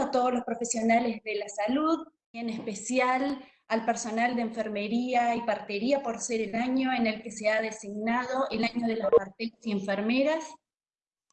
a todos los profesionales de la salud, y en especial al personal de enfermería y partería por ser el año en el que se ha designado el año de las parteras y enfermeras.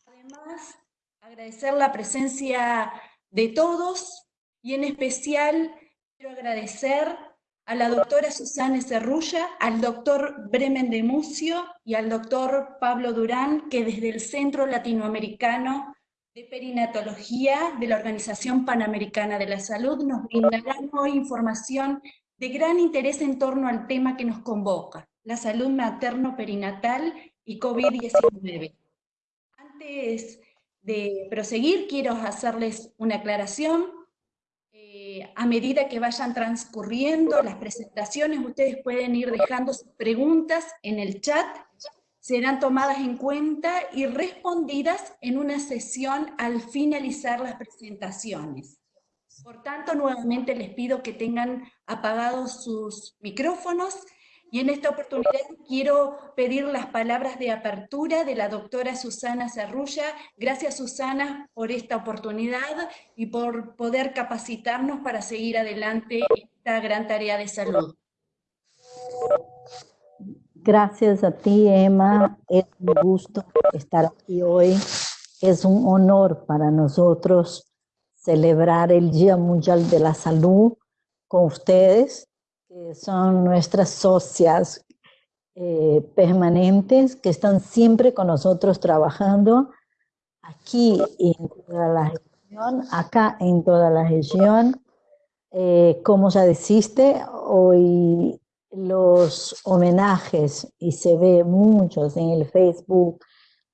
Además, agradecer la presencia de todos y en especial quiero agradecer a la doctora Susana Cerrulla, al doctor Bremen de Mucio y al doctor Pablo Durán, que desde el Centro Latinoamericano de Perinatología de la Organización Panamericana de la Salud nos brindarán hoy información de gran interés en torno al tema que nos convoca, la salud materno-perinatal y COVID-19. Antes de proseguir, quiero hacerles una aclaración. Eh, a medida que vayan transcurriendo las presentaciones, ustedes pueden ir dejando sus preguntas en el chat, serán tomadas en cuenta y respondidas en una sesión al finalizar las presentaciones. Por tanto, nuevamente les pido que tengan apagados sus micrófonos y en esta oportunidad quiero pedir las palabras de apertura de la doctora Susana Cerrulla. Gracias Susana por esta oportunidad y por poder capacitarnos para seguir adelante esta gran tarea de salud. Gracias a ti, Emma. Es un gusto estar aquí hoy. Es un honor para nosotros celebrar el Día Mundial de la Salud con ustedes, que son nuestras socias eh, permanentes, que están siempre con nosotros trabajando aquí en toda la región, acá en toda la región. Eh, como ya dijiste, hoy los homenajes, y se ve muchos en el Facebook,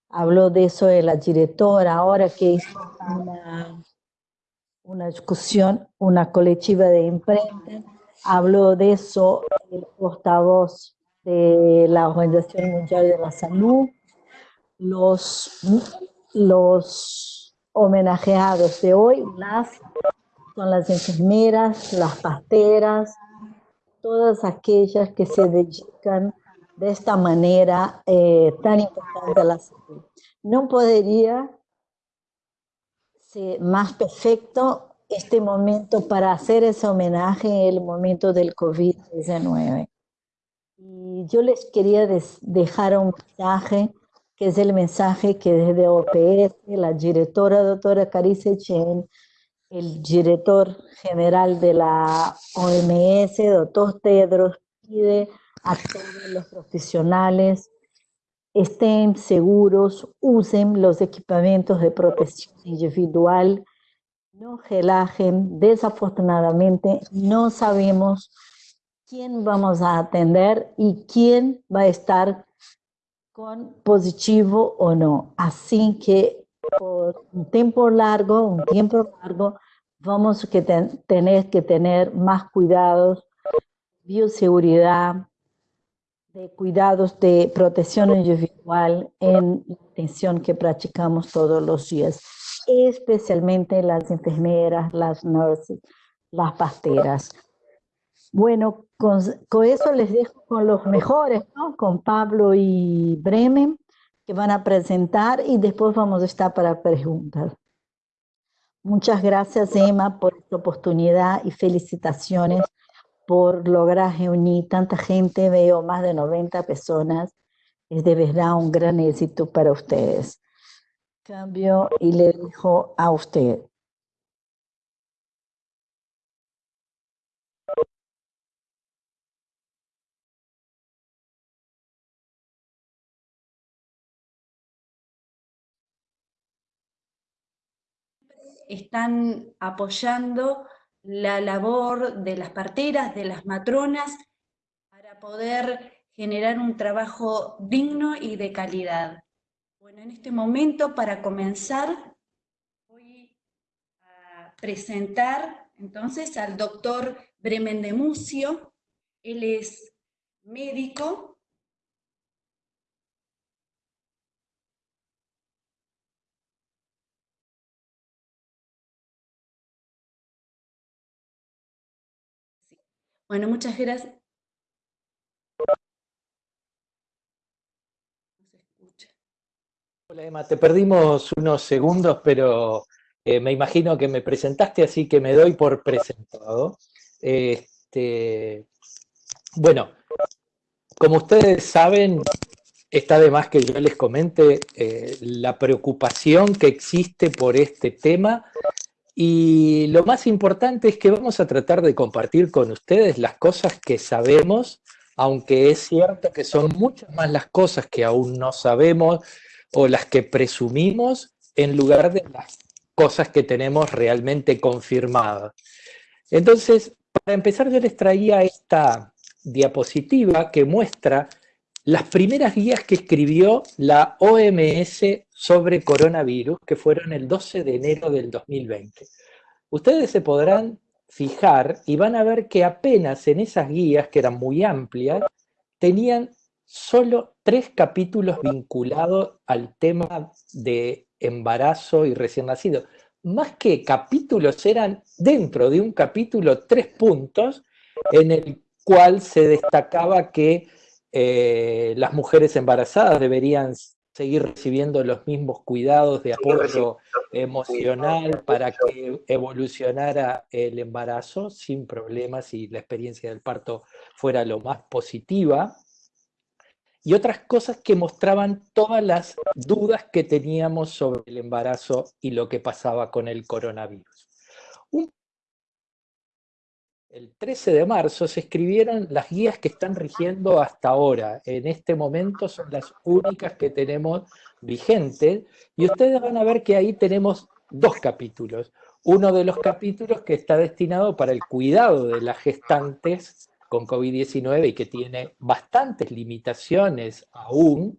habló de eso de la directora, ahora que hizo una una discusión, una colectiva de imprenta. Habló de eso el portavoz de la Organización Mundial de la Salud, los, los homenajeados de hoy, las, son las enfermeras, las pasteras, todas aquellas que se dedican de esta manera eh, tan importante a la salud. No podría más perfecto este momento para hacer ese homenaje en el momento del COVID-19. Y yo les quería dejar un mensaje, que es el mensaje que desde OPS, la directora doctora Carice Chen, el director general de la OMS, doctor Tedros, pide a todos los profesionales estén seguros, usen los equipamientos de protección individual, no relajen. Desafortunadamente no sabemos quién vamos a atender y quién va a estar con positivo o no. Así que por un tiempo largo, un tiempo largo, vamos a tener que tener más cuidados, bioseguridad, de cuidados de protección individual en la atención que practicamos todos los días, especialmente las enfermeras, las nurses, las pasteras. Bueno, con, eso les dejo con los mejores, con Pablo y Bremen, que van a presentar y después vamos a estar para preguntas. Muchas gracias, Emma, por esta oportunidad y felicitaciones por lograr reunir tanta gente, veo más de 90 personas, es de verdad un gran éxito para ustedes. Cambio y le dejo a usted. Están apoyando la labor de las parteras, de las matronas, para poder generar un trabajo digno y de calidad. Bueno, en este momento, para comenzar, voy a presentar entonces al doctor Bremen de Mucio. Él es médico, Bueno, muchas gracias. Hola Emma, te perdimos unos segundos, pero Eh, me imagino que me presentaste, así que me doy por presentado. Este, bueno, como ustedes saben, está de más que yo les comente eh, la preocupación que existe por este tema y lo más importante es que vamos a tratar de compartir con ustedes las cosas que sabemos, aunque es cierto que son muchas más las cosas que aún no sabemos o las que presumimos en lugar de las cosas que tenemos realmente confirmadas. Entonces, para empezar yo les traía esta diapositiva que muestra las primeras guías que escribió la OMS sobre coronavirus, que fueron el 12 de enero del 2020. Ustedes se podrán fijar y van a ver que apenas en esas guías, que eran muy amplias, tenían solo tres capítulos vinculados al tema de embarazo y recién nacido. Más que capítulos, eran dentro de un capítulo tres puntos en el cual se destacaba que eh, las mujeres embarazadas deberían seguir recibiendo los mismos cuidados de apoyo emocional para que evolucionara el embarazo sin problemas y la experiencia del parto fuera lo más positiva. Y otras cosas que mostraban todas las dudas que teníamos sobre el embarazo y lo que pasaba con el coronavirus. El 13 de marzo se escribieron las guías que están rigiendo hasta ahora. En este momento son las únicas que tenemos vigentes y ustedes van a ver que ahí tenemos dos capítulos. Uno de los capítulos que está destinado para el cuidado de las gestantes con COVID-19 y que tiene bastantes limitaciones aún,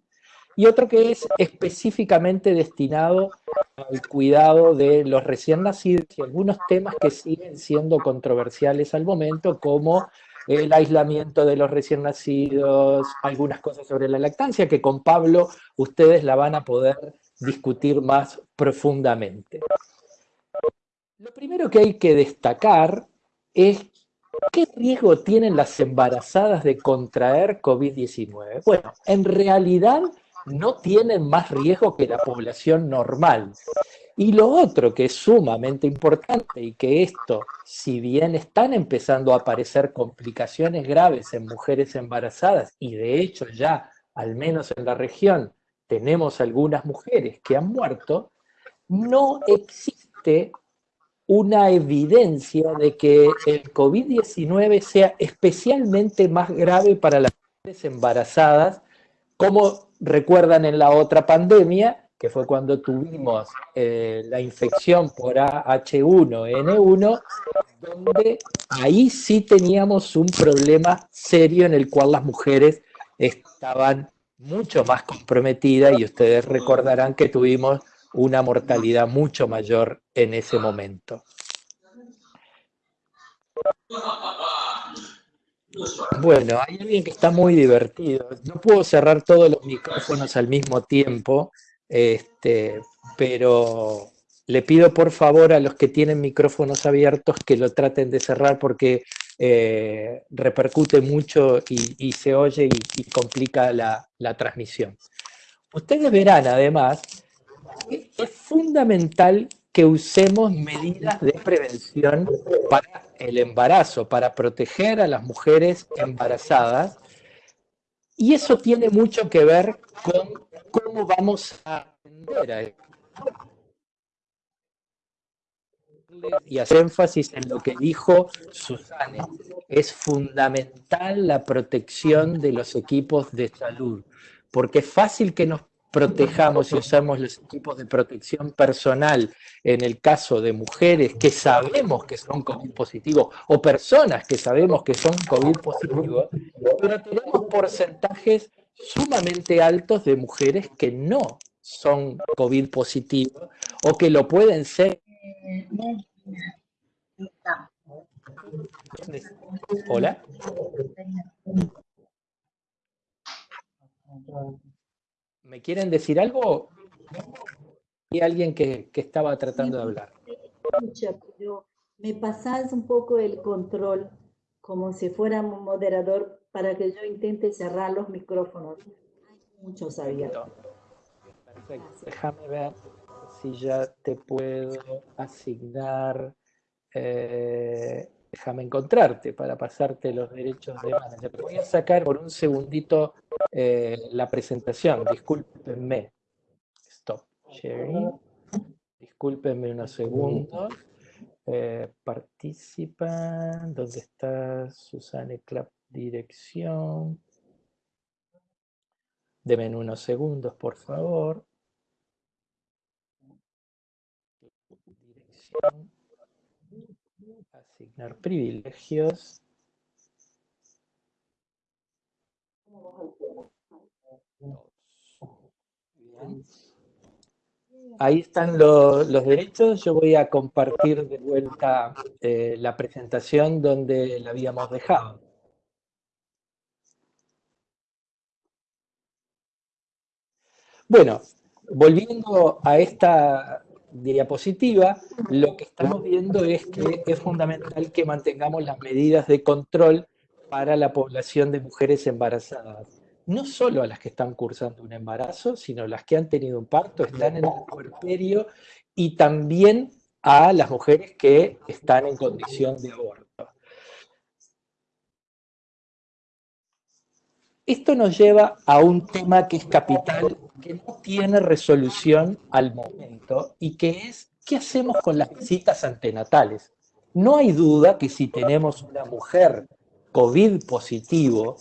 y otro que es específicamente destinado al cuidado de los recién nacidos y algunos temas que siguen siendo controversiales al momento, como el aislamiento de los recién nacidos, algunas cosas sobre la lactancia, que con Pablo ustedes la van a poder discutir más profundamente. Lo primero que hay que destacar es ¿Qué riesgo tienen las embarazadas de contraer COVID-19? Bueno, en realidad no tienen más riesgo que la población normal. Y lo otro que es sumamente importante y que esto, si bien están empezando a aparecer complicaciones graves en mujeres embarazadas, y de hecho ya, al menos en la región, tenemos algunas mujeres que han muerto, no existe una evidencia de que el COVID-19 sea especialmente más grave para las mujeres embarazadas como recuerdan en la otra pandemia, que fue cuando tuvimos eh, la infección por H1N1, donde ahí sí teníamos un problema serio en el cual las mujeres estaban mucho más comprometidas y ustedes recordarán que tuvimos una mortalidad mucho mayor en ese momento. Bueno, hay alguien que está muy divertido. No puedo cerrar todos los micrófonos al mismo tiempo, este, pero le pido por favor a los que tienen micrófonos abiertos que lo traten de cerrar porque eh, repercute mucho y, se oye y, complica la, la transmisión. Ustedes verán además que es fundamental que usemos medidas de prevención para el embarazo, para proteger a las mujeres embarazadas. Y eso tiene mucho que ver con cómo vamos a atender a. Y hacer énfasis en lo que dijo Susana. Es fundamental la protección de los equipos de salud, porque es fácil que nos protejamos y usamos los equipos de protección personal en el caso de mujeres que sabemos que son COVID positivos o personas que sabemos que son COVID positivos, pero tenemos porcentajes sumamente altos de mujeres que no son COVID positivos o que lo pueden ser. Hola. ¿Me quieren decir algo? Hay alguien que, estaba tratando de hablar. me pasas un poco el control, como si fuera un moderador, para que yo intente cerrar los micrófonos. Hay muchos abiertos. Perfecto. Déjame ver si ya te puedo asignar, eh, déjame encontrarte para pasarte los derechos de manager. Voy a sacar por un segundito eh, la presentación, discúlpenme. Stop sharing. Discúlpenme unos segundos. Eh, participan, ¿dónde está Susana Clap? Dirección. Deme unos segundos, por favor. Dirección. Asignar privilegios. Ahí están los derechos. Yo voy a compartir de vuelta eh, la presentación donde la habíamos dejado. Bueno, volviendo a esta diapositiva, lo que estamos viendo es que es fundamental que mantengamos las medidas de control para la población de mujeres embarazadas no solo a las que están cursando un embarazo, sino las que han tenido un parto, están en el puerperio y también a las mujeres que están en condición de aborto. Esto nos lleva a un tema que es capital, que no tiene resolución al momento, y que es, ¿qué hacemos con las visitas antenatales? No hay duda que si tenemos una mujer COVID positivo,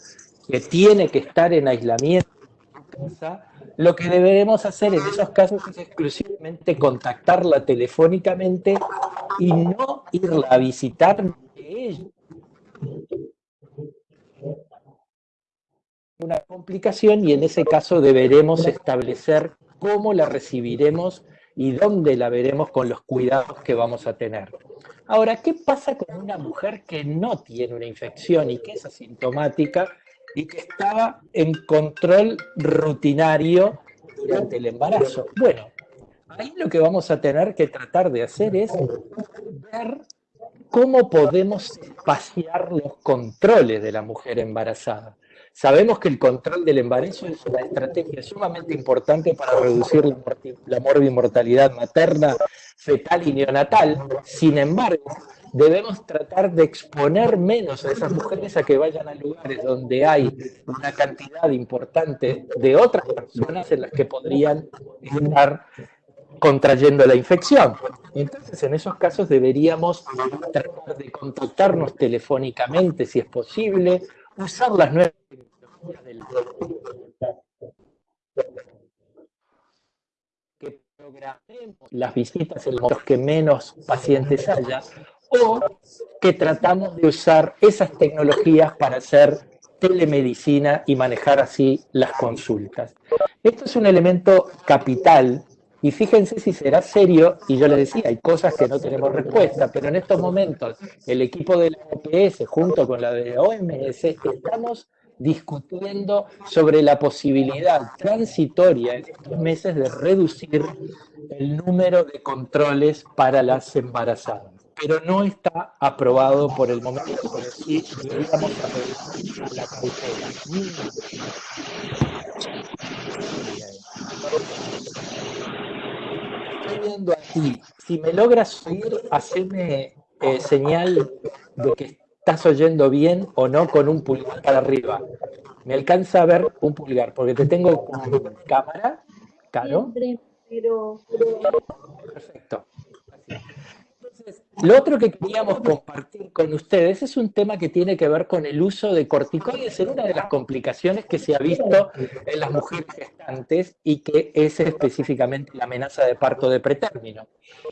que tiene que estar en aislamiento en casa, lo que deberemos hacer en esos casos es exclusivamente contactarla telefónicamente y no irla a visitar de ella. Una complicación y en ese caso deberemos establecer cómo la recibiremos y dónde la veremos con los cuidados que vamos a tener. Ahora, ¿qué pasa con una mujer que no tiene una infección y que es asintomática y que estaba en control rutinario durante el embarazo. Bueno, ahí lo que vamos a tener que tratar de hacer es ver cómo podemos espaciar los controles de la mujer embarazada. Sabemos que el control del embarazo es una estrategia sumamente importante para reducir la, morbimortalidad materna, fetal y neonatal. Sin embargo, debemos tratar de exponer menos a esas mujeres a que vayan a lugares donde hay una cantidad importante de otras personas en las que podrían estar contrayendo la infección. Entonces, en esos casos deberíamos tratar de contactarnos telefónicamente si es posible, usar las nuevas tecnologías del que programemos las visitas en los que menos pacientes haya o que tratamos de usar esas tecnologías para hacer telemedicina y manejar así las consultas. Esto es un elemento capital y fíjense si será serio, y yo les decía, hay cosas que no tenemos respuesta, pero en estos momentos el equipo de la OPS junto con la de OMS estamos discutiendo sobre la posibilidad transitoria en estos meses de reducir el número de controles para las embarazadas pero no está aprobado por el momento, pero sí deberíamos a la cautela. Viendo si me logras oír, haceme eh, señal de que estás oyendo bien o no con un pulgar para arriba. Me alcanza a ver un pulgar, porque te tengo con cámara, claro. Perfecto. Lo otro que queríamos compartir con ustedes es un tema que tiene que ver con el uso de corticoides en una de las complicaciones que se ha visto en las mujeres gestantes y que es específicamente la amenaza de parto de pretérmino.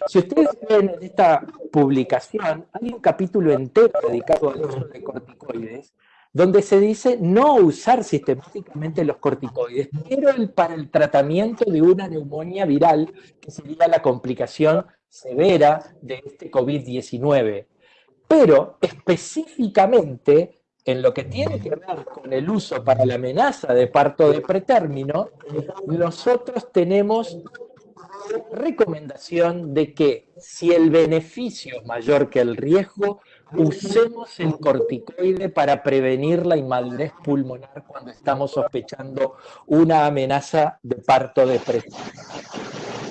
Si ustedes ven en esta publicación, hay un capítulo entero dedicado al uso de corticoides donde se dice no usar sistemáticamente los corticoides, pero para el tratamiento de una neumonía viral, que sería la complicación severa de este COVID-19. Pero específicamente en lo que tiene que ver con el uso para la amenaza de parto de pretérmino, nosotros tenemos recomendación de que si el beneficio es mayor que el riesgo, usemos el corticoide para prevenir la inmadurez pulmonar cuando estamos sospechando una amenaza de parto de pretérmino.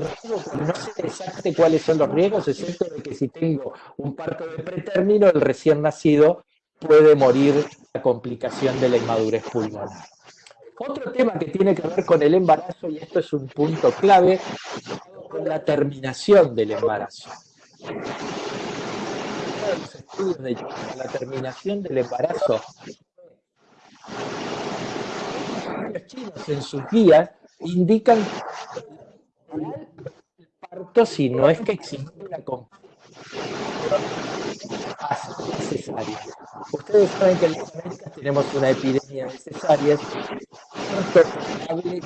No sé exactamente cuáles son los riesgos, excepto de que si tengo un parto de pretérmino, el recién nacido puede morir a complicación de la inmadurez pulmonar. Otro tema que tiene que ver con el embarazo, y esto es un punto clave, con la terminación del embarazo. Los estudios de la terminación del embarazo los chinos en sus guías indican el parto si no es que existe una cesárea. Ustedes saben que en las Américas tenemos una epidemia de cesáreas, también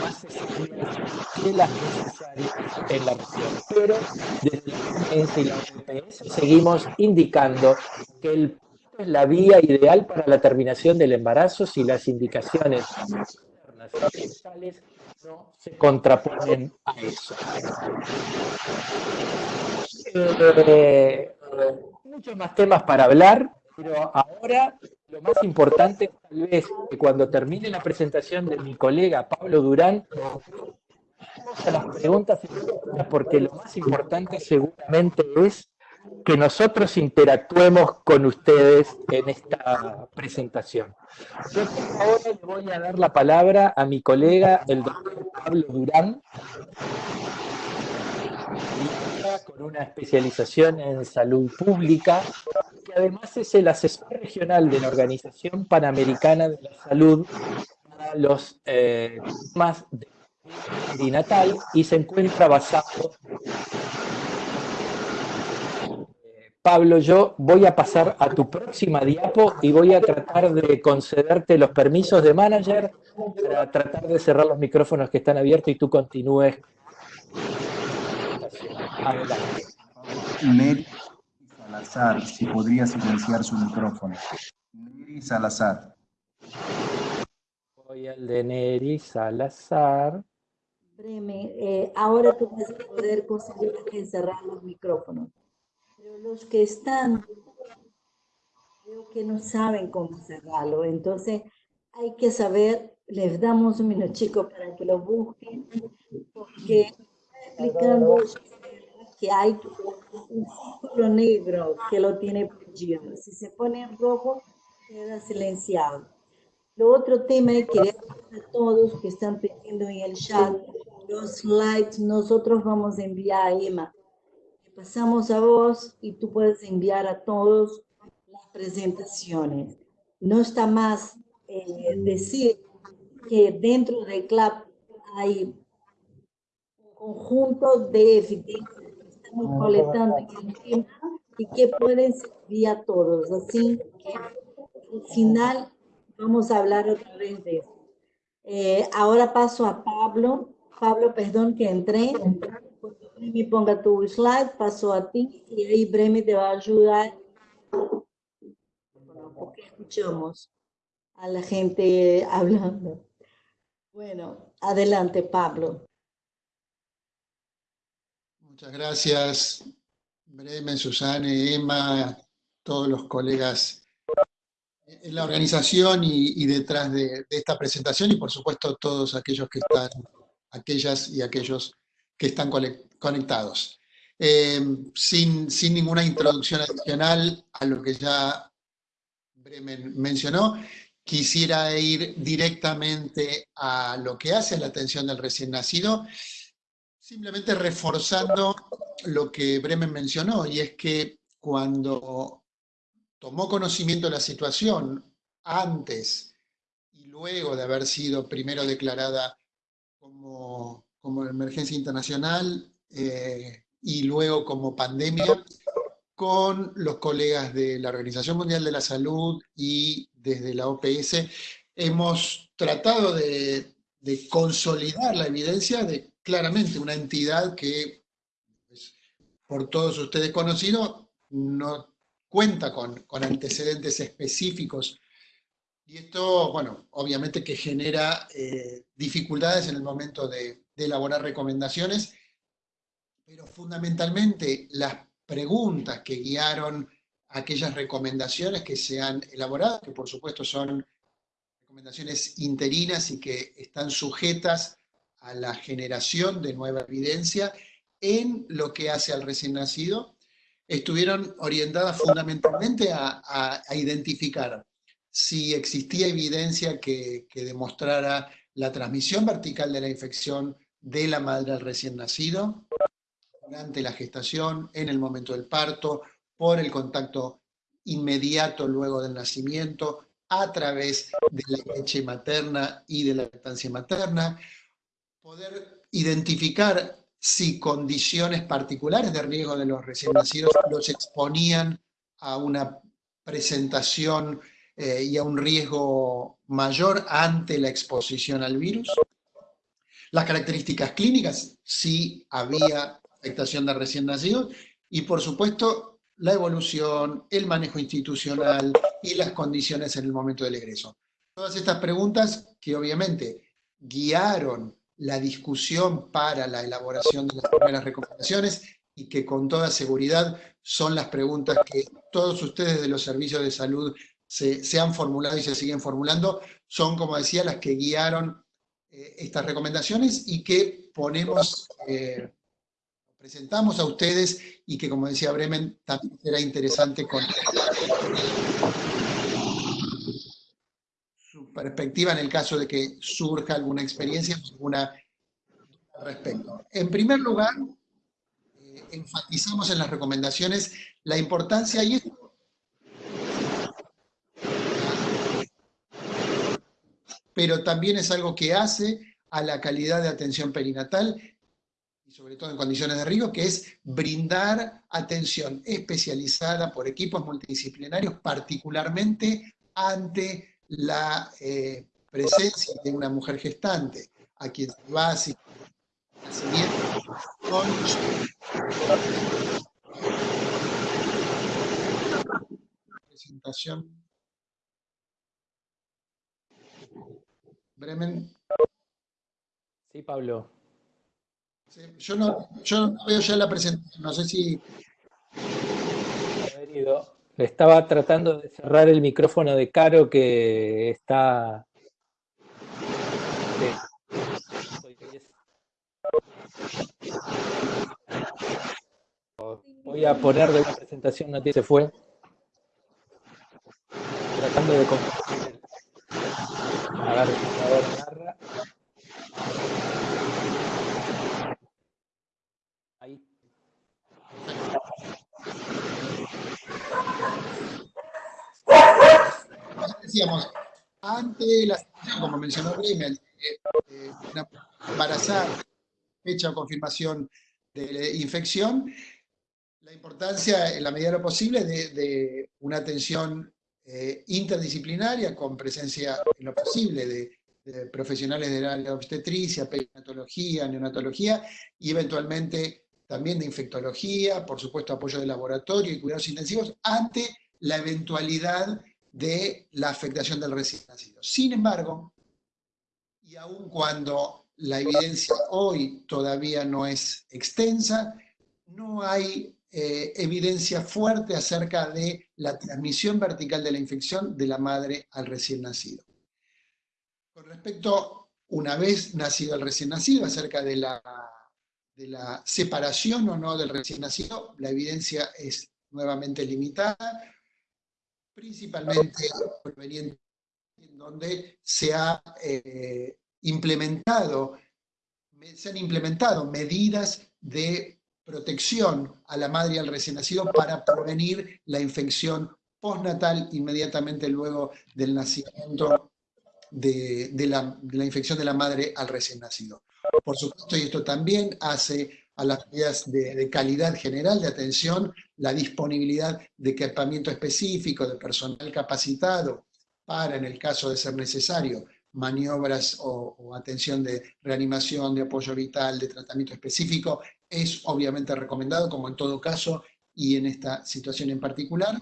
más cesáreas que las necesarias en la región. Pero desde la OMS y la seguimos indicando que el es la vía ideal para la terminación del embarazo si las indicaciones externas no se contraponen a eso. Eh, muchos más temas para hablar, pero ahora lo más importante tal vez que cuando termine la presentación de mi colega Pablo Durán, vamos a las preguntas porque lo más importante seguramente es que nosotros interactuemos con ustedes en esta presentación. Yo ahora le voy a dar la palabra a mi colega, el doctor Pablo Durán, con una especialización en salud pública, que además es el asesor regional de la Organización Panamericana de la Salud para los eh, temas de natal y se encuentra basado Pablo, yo voy a pasar a tu próxima diapo y voy a tratar de concederte los permisos de manager para tratar de cerrar los micrófonos que están abiertos y tú continúes. Adelante. Neri Salazar, si podría silenciar su micrófono. Neri Salazar. Voy al de Neri Salazar. Breme, eh, ahora tú vas a poder conseguir cerrar los micrófonos. Pero los que están, creo que no saben cómo cerrarlo. Entonces, hay que saber, les damos un minuto chico para que lo busquen, porque explicando que hay un círculo negro que lo tiene prohibido. Si se pone en rojo, queda silenciado. Lo otro tema es que a todos que están pidiendo en el chat los slides, nosotros vamos a enviar a Emma pasamos a vos y tú puedes enviar a todos las presentaciones. No está más eh, decir que dentro del CLAP hay un conjunto de evidencias que estamos colectando en el tema y que pueden servir a todos. Así que al final vamos a hablar otra vez de eso. Eh, ahora paso a Pablo. Pablo, perdón que entré. Bremi ponga tu slide, paso a ti y ahí Bremi te va a ayudar porque escuchamos a la gente hablando. Bueno, adelante Pablo. Muchas gracias, Bremen, Susane, Emma, todos los colegas en la organización y, detrás de, de, esta presentación y por supuesto todos aquellos que están, aquellas y aquellos que están conectados. Eh, sin, sin, ninguna introducción adicional a lo que ya Bremen mencionó, quisiera ir directamente a lo que hace la atención del recién nacido, simplemente reforzando lo que Bremen mencionó, y es que cuando tomó conocimiento de la situación antes y luego de haber sido primero declarada como como emergencia internacional eh, y luego como pandemia, con los colegas de la Organización Mundial de la Salud y desde la OPS, hemos tratado de, consolidar la evidencia de claramente una entidad que, pues, por todos ustedes conocido, no cuenta con, antecedentes específicos. Y esto, bueno, obviamente que genera eh, dificultades en el momento de, elaborar recomendaciones, pero fundamentalmente las preguntas que guiaron aquellas recomendaciones que se han elaborado, que por supuesto son recomendaciones interinas y que están sujetas a la generación de nueva evidencia en lo que hace al recién nacido, estuvieron orientadas fundamentalmente a, identificar si existía evidencia que, demostrara la transmisión vertical de la infección de la madre al recién nacido, durante la gestación, en el momento del parto, por el contacto inmediato luego del nacimiento, a través de la leche materna y de la lactancia materna, poder identificar si condiciones particulares de riesgo de los recién nacidos los exponían a una presentación eh, y a un riesgo mayor ante la exposición al virus. Las características clínicas, si había afectación de recién nacidos, y por supuesto la evolución, el manejo institucional y las condiciones en el momento del egreso. Todas estas preguntas que obviamente guiaron la discusión para la elaboración de las primeras recomendaciones y que con toda seguridad son las preguntas que todos ustedes de los servicios de salud se, han formulado y se siguen formulando, son, como decía, las que guiaron eh, estas recomendaciones y que ponemos eh, presentamos a ustedes y que, como decía Bremen, también será interesante con su perspectiva en el caso de que surja alguna experiencia alguna al respecto. En primer lugar, eh, enfatizamos en las recomendaciones la importancia, y esto pero también es algo que hace a la calidad de atención perinatal sobre todo en condiciones de riesgo, que es brindar atención especializada por equipos multidisciplinarios, particularmente ante la eh, presencia de una mujer gestante, a quien se va a nacimiento con presentación. Bremen. Sí, Pablo. Yo no, yo veo ya la presentación, no sé si... Estaba tratando de cerrar el micrófono de Caro que está... Voy a poner de una presentación, no se fue. Tratando de A ver, narra. Decíamos, ante la situación, como mencionó Grimmel, eh, una embarazada, fecha o confirmación de infección, la importancia, en la medida de lo posible, de, una atención eh, interdisciplinaria con presencia, en lo posible, de, profesionales de la obstetricia, perinatología, neonatología y eventualmente también de infectología, por supuesto apoyo de laboratorio y cuidados intensivos, ante la eventualidad de la afectación del recién nacido. Sin embargo, y aun cuando la evidencia hoy todavía no es extensa, no hay eh, evidencia fuerte acerca de la transmisión vertical de la infección de la madre al recién nacido. Con respecto, una vez nacido el recién nacido, acerca de la, de la separación o no del recién nacido, la evidencia es nuevamente limitada, principalmente en donde se ha eh, implementado, se han implementado medidas de protección a la madre y al recién nacido para prevenir la infección postnatal inmediatamente luego del nacimiento de, la, infección de la madre al recién nacido. Por supuesto, y esto también hace a las medidas de, calidad general de atención, la disponibilidad de equipamiento específico, de personal capacitado para, en el caso de ser necesario, maniobras o, atención de reanimación, de apoyo vital, de tratamiento específico, es obviamente recomendado, como en todo caso, y en esta situación en particular.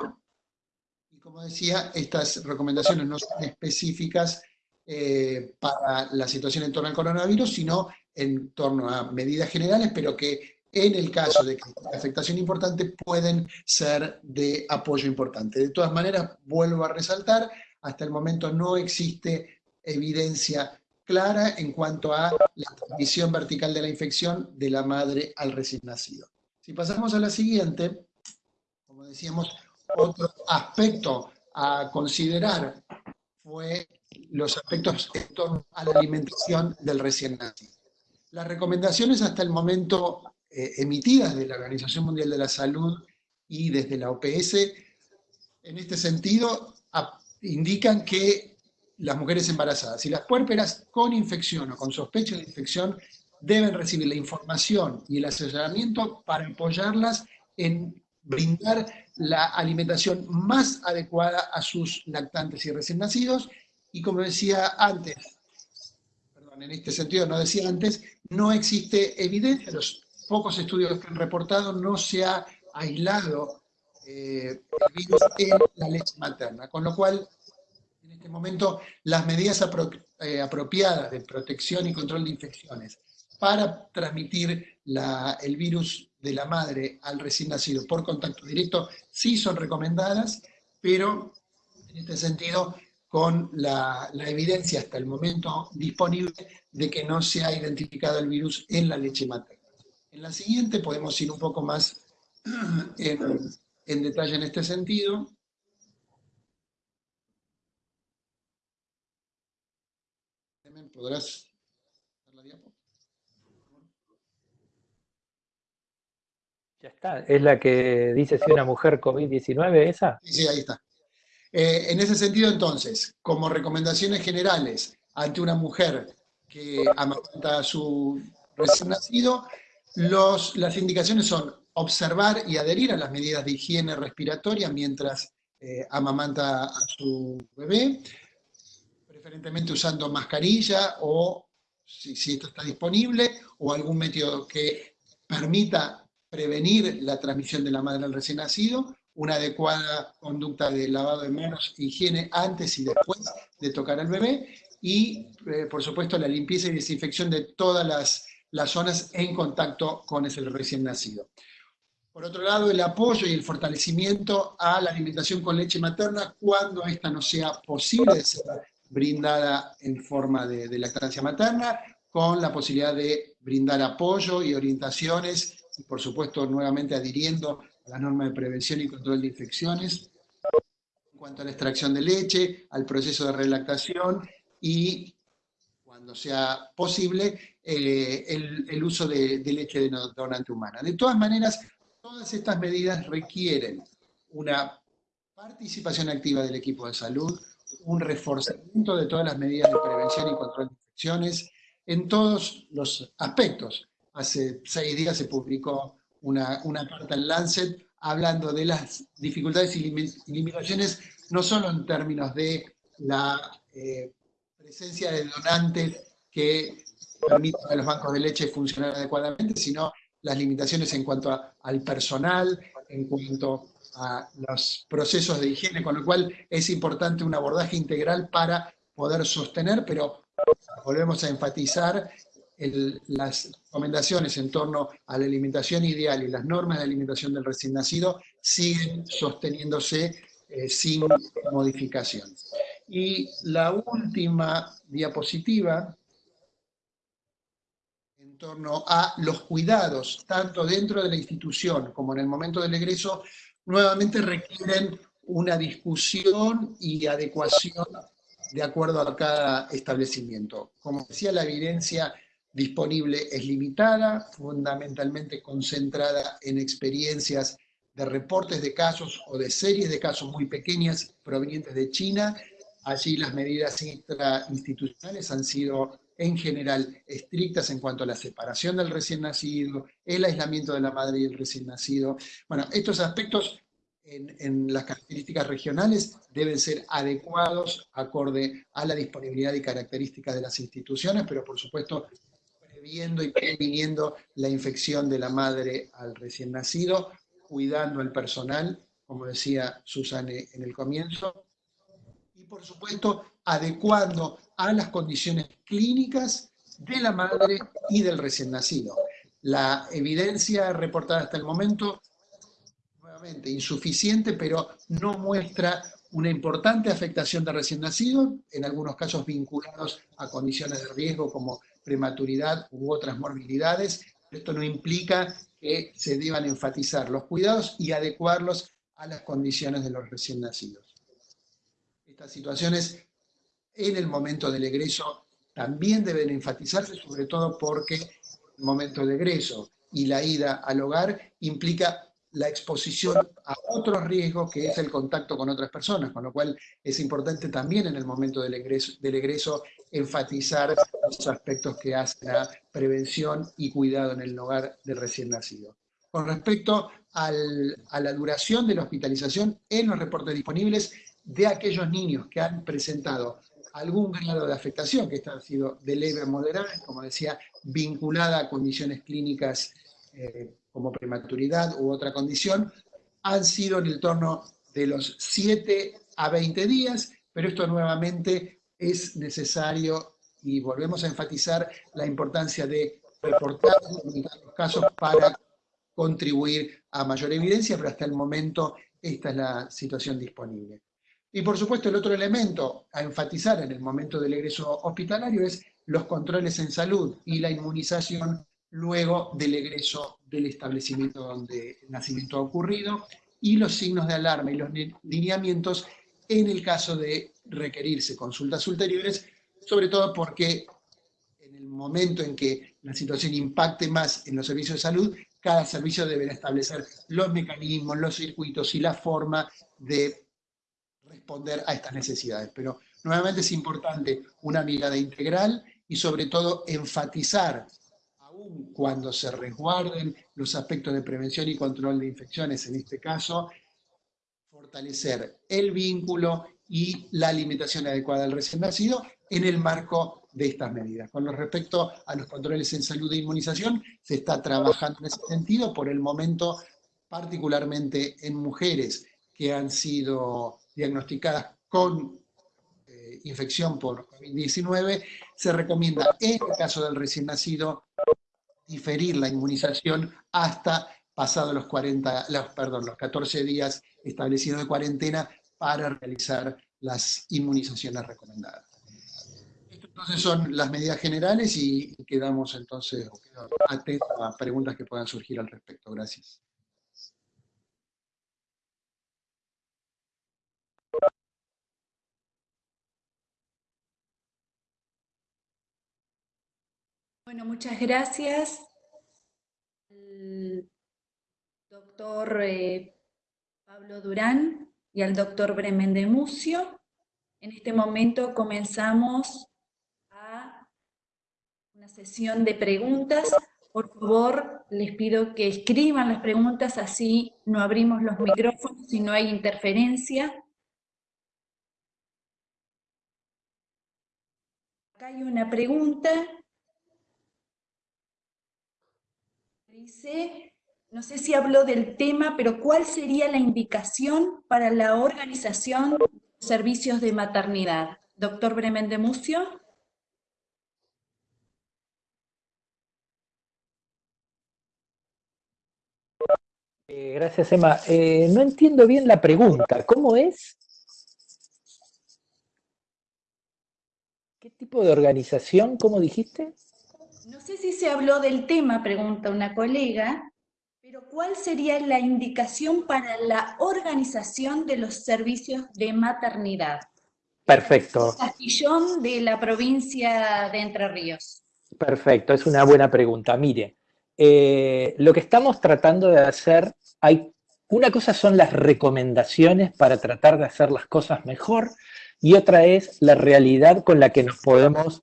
Y como decía, estas recomendaciones no son específicas eh, para la situación en torno al coronavirus, sino en torno a medidas generales, pero que en el caso de afectación importante pueden ser de apoyo importante. De todas maneras, vuelvo a resaltar, hasta el momento no existe evidencia clara en cuanto a la transmisión vertical de la infección de la madre al recién nacido. Si pasamos a la siguiente, como decíamos, otro aspecto a considerar fue los aspectos en torno a la alimentación del recién nacido. Las recomendaciones hasta el momento eh, emitidas de la Organización Mundial de la Salud y desde la OPS, en este sentido, indican que las mujeres embarazadas y las puérperas con infección o con sospecha de infección deben recibir la información y el asesoramiento para apoyarlas en brindar la alimentación más adecuada a sus lactantes y recién nacidos. Y como decía antes, en este sentido no decía antes, no existe evidencia, los pocos estudios que han reportado no se ha aislado eh, el virus en la leche materna, con lo cual en este momento las medidas eh, apropiadas de protección y control de infecciones para transmitir el virus de la madre al recién nacido por contacto directo sí son recomendadas, pero en este sentido con la, evidencia hasta el momento disponible de que no se ha identificado el virus en la leche materna. En la siguiente podemos ir un poco más en, en detalle en este sentido. ¿Podrás Ya está, es la que dice si una mujer COVID-19, ¿esa? Sí, sí, ahí está. Eh, en ese sentido, entonces, como recomendaciones generales ante una mujer que amamanta a su recién nacido, las indicaciones son observar y adherir a las medidas de higiene respiratoria mientras eh, amamanta a su bebé, preferentemente usando mascarilla o, si, si esto está disponible, o algún método que permita prevenir la transmisión de la madre al recién nacido, una adecuada conducta de lavado de manos, higiene antes y después de tocar al bebé, y eh, por supuesto la limpieza y desinfección de todas las, las zonas en contacto con el recién nacido. Por otro lado, el apoyo y el fortalecimiento a la alimentación con leche materna cuando esta no sea posible de ser brindada en forma de, de lactancia materna, con la posibilidad de brindar apoyo y orientaciones y por supuesto nuevamente adhiriendo a la norma de prevención y control de infecciones, en cuanto a la extracción de leche, al proceso de relactación y, cuando sea posible, eh, el, uso de, de leche de donante humana. De todas maneras, todas estas medidas requieren una participación activa del equipo de salud, un reforzamiento de todas las medidas de prevención y control de infecciones en todos los aspectos, hace seis días se publicó una, una carta en Lancet hablando de las dificultades y limitaciones, no solo en términos de la eh, presencia de donantes que permitan a los bancos de leche funcionar adecuadamente, sino las limitaciones en cuanto al personal, en cuanto a los procesos de higiene, con lo cual es importante un abordaje integral para poder sostener, pero volvemos a enfatizar las recomendaciones en torno a la alimentación ideal y las normas de alimentación del recién nacido siguen sosteniéndose eh, sin modificación. Y la última diapositiva, en torno a los cuidados, tanto dentro de la institución como en el momento del egreso, nuevamente requieren una discusión y adecuación de acuerdo a cada establecimiento. Como decía, la evidencia disponible es limitada, fundamentalmente concentrada en experiencias de reportes de casos o de series de casos muy pequeñas provenientes de China. Allí las medidas intrainstitucionales han sido en general estrictas en cuanto a la separación del recién nacido, el aislamiento de la madre y el recién nacido. Bueno, estos aspectos en, en, las características regionales deben ser adecuados acorde a la disponibilidad y características de las instituciones, pero por supuesto y previniendo la infección de la madre al recién nacido, cuidando al personal, como decía Susane en el comienzo, y por supuesto adecuando a las condiciones clínicas de la madre y del recién nacido. La evidencia reportada hasta el momento, nuevamente, insuficiente, pero no muestra una importante afectación de recién nacido, en algunos casos vinculados a condiciones de riesgo como prematuridad u otras morbilidades. Esto no implica que se deban enfatizar los cuidados y adecuarlos a las condiciones de los recién nacidos. Estas situaciones en el momento del egreso también deben enfatizarse, sobre todo porque el momento de egreso y la ida al hogar implica la exposición a otros riesgos que es el contacto con otras personas, con lo cual es importante también en el momento del egreso, del egreso enfatizar los aspectos que hacen a prevención y cuidado en el hogar del recién nacido. Con respecto al, a la duración de la hospitalización en los reportes disponibles de aquellos niños que han presentado algún grado de afectación, que esta ha sido de leve a moderada, como decía, vinculada a condiciones clínicas eh, como prematuridad u otra condición, han sido en el torno de los 7 a 20 días, pero esto nuevamente es necesario y volvemos a enfatizar la importancia de reportar los casos para contribuir a mayor evidencia, pero hasta el momento esta es la situación disponible. Y por supuesto el otro elemento a enfatizar en el momento del egreso hospitalario es los controles en salud y la inmunización luego del egreso del establecimiento donde el nacimiento ha ocurrido y los signos de alarma y los lineamientos en el caso de requerirse consultas ulteriores, sobre todo porque en el momento en que la situación impacte más en los servicios de salud, cada servicio deberá establecer los mecanismos, los circuitos y la forma de responder a estas necesidades. Pero nuevamente es importante una mirada integral y sobre todo enfatizar cuando se resguarden los aspectos de prevención y control de infecciones, en este caso, fortalecer el vínculo y la alimentación adecuada del recién nacido en el marco de estas medidas. Con respecto a los controles en salud e inmunización, se está trabajando en ese sentido, por el momento, particularmente en mujeres que han sido diagnosticadas con eh, infección por COVID-19, se recomienda en el caso del recién nacido diferir la inmunización hasta pasados los, 40, los, perdón, los 14 días establecidos de cuarentena para realizar las inmunizaciones recomendadas. Entonces son las medidas generales y quedamos entonces atentos a preguntas que puedan surgir al respecto. Gracias. Bueno, muchas gracias al doctor eh, Pablo Durán y al doctor Bremen de Mucio. En este momento comenzamos a una sesión de preguntas. Por favor, les pido que escriban las preguntas, así no abrimos los micrófonos y no hay interferencia. Acá hay una pregunta Dice, no sé si habló del tema, pero ¿cuál sería la indicación para la organización de servicios de maternidad? Doctor Bremen de Mucio. Eh, gracias, Emma. Eh, no entiendo bien la pregunta. ¿Cómo es? ¿Qué tipo de organización? ¿Cómo dijiste? No sé si se habló del tema, pregunta una colega, pero ¿cuál sería la indicación para la organización de los servicios de maternidad? Perfecto. Castillón de la provincia de Entre Ríos. Perfecto, es una buena pregunta. Mire, eh, lo que estamos tratando de hacer, hay una cosa son las recomendaciones para tratar de hacer las cosas mejor y otra es la realidad con la que nos podemos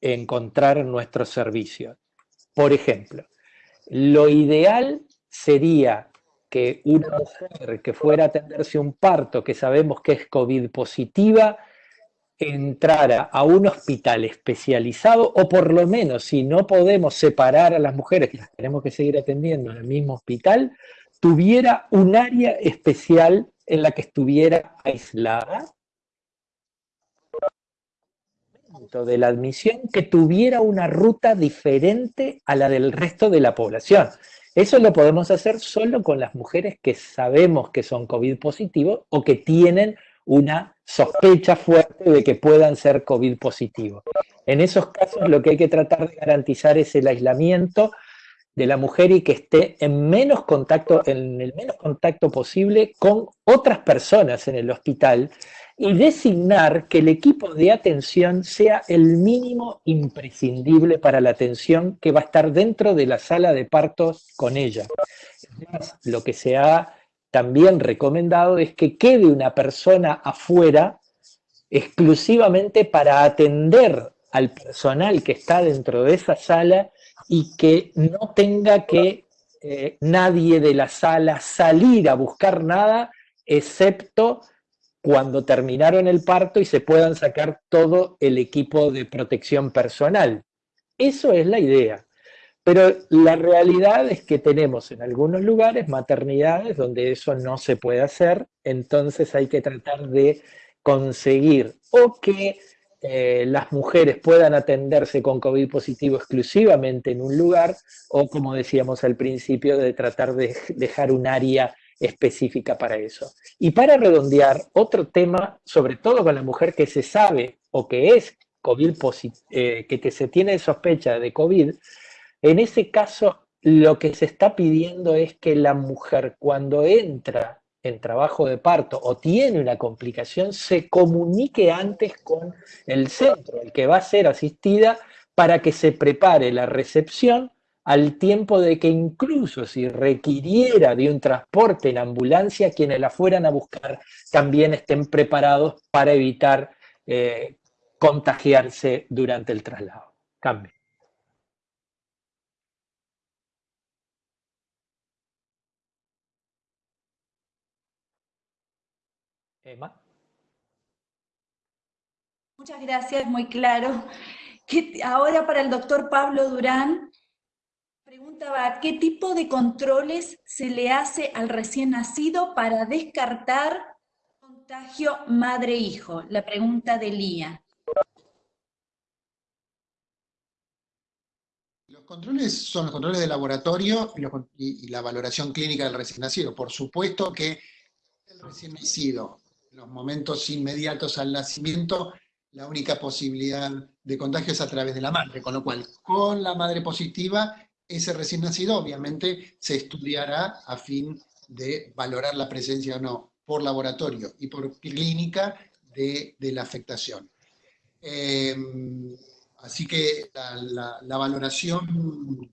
encontrar en nuestros servicios. Por ejemplo, lo ideal sería que una mujer que fuera a atenderse un parto, que sabemos que es COVID positiva, entrara a un hospital especializado, o por lo menos si no podemos separar a las mujeres, que las tenemos que seguir atendiendo en el mismo hospital, tuviera un área especial en la que estuviera aislada de la admisión que tuviera una ruta diferente a la del resto de la población. Eso lo podemos hacer solo con las mujeres que sabemos que son COVID positivos o que tienen una sospecha fuerte de que puedan ser COVID positivos. En esos casos lo que hay que tratar de garantizar es el aislamiento de la mujer y que esté en menos contacto, en el menos contacto posible con otras personas en el hospital y designar que el equipo de atención sea el mínimo imprescindible para la atención que va a estar dentro de la sala de partos con ella. lo que se ha también recomendado es que quede una persona afuera exclusivamente para atender al personal que está dentro de esa sala y que no tenga que eh, nadie de la sala salir a buscar nada, excepto cuando terminaron el parto y se puedan sacar todo el equipo de protección personal. Eso es la idea. Pero la realidad es que tenemos en algunos lugares maternidades donde eso no se puede hacer, entonces hay que tratar de conseguir o que eh, las mujeres puedan atenderse con COVID positivo exclusivamente en un lugar, o como decíamos al principio, de tratar de dejar un área específica para eso. Y para redondear, otro tema, sobre todo con la mujer que se sabe o que es COVID eh, que se tiene sospecha de COVID, en ese caso lo que se está pidiendo es que la mujer cuando entra en trabajo de parto o tiene una complicación, se comunique antes con el centro, el que va a ser asistida, para que se prepare la recepción al tiempo de que incluso si requiriera de un transporte en ambulancia, quienes la fueran a buscar también estén preparados para evitar eh, contagiarse durante el traslado. Cambio. Muchas gracias, muy claro. Ahora para el doctor Pablo Durán, ¿qué tipo de controles se le hace al recién nacido para descartar contagio madre-hijo? La pregunta de Lía. Los controles son los controles de laboratorio y, la valoración clínica del recién nacido. Por supuesto que el recién nacido los momentos inmediatos al nacimiento, la única posibilidad de contagio es a través de la madre, con lo cual, con la madre positiva, ese recién nacido obviamente se estudiará a fin de valorar la presencia o no por laboratorio y por clínica de, la afectación. Em, así que la, valoración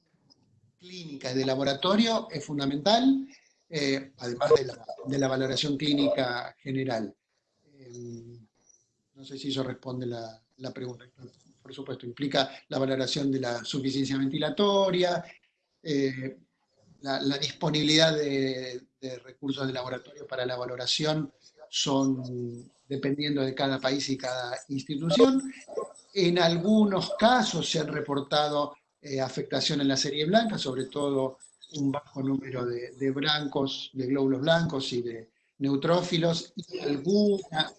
clínica de laboratorio es fundamental eh, además de la, valoración clínica general. Eh, no sé si eso responde la, pregunta. Por supuesto, implica la valoración de la suficiencia ventilatoria, eh, la, disponibilidad de, recursos de laboratorio para la valoración son dependiendo de cada país y cada institución. En algunos casos se han reportado afectación en la serie blanca, sobre todo un bajo número de, blancos, de glóbulos blancos y de neutrófilos, y alguna...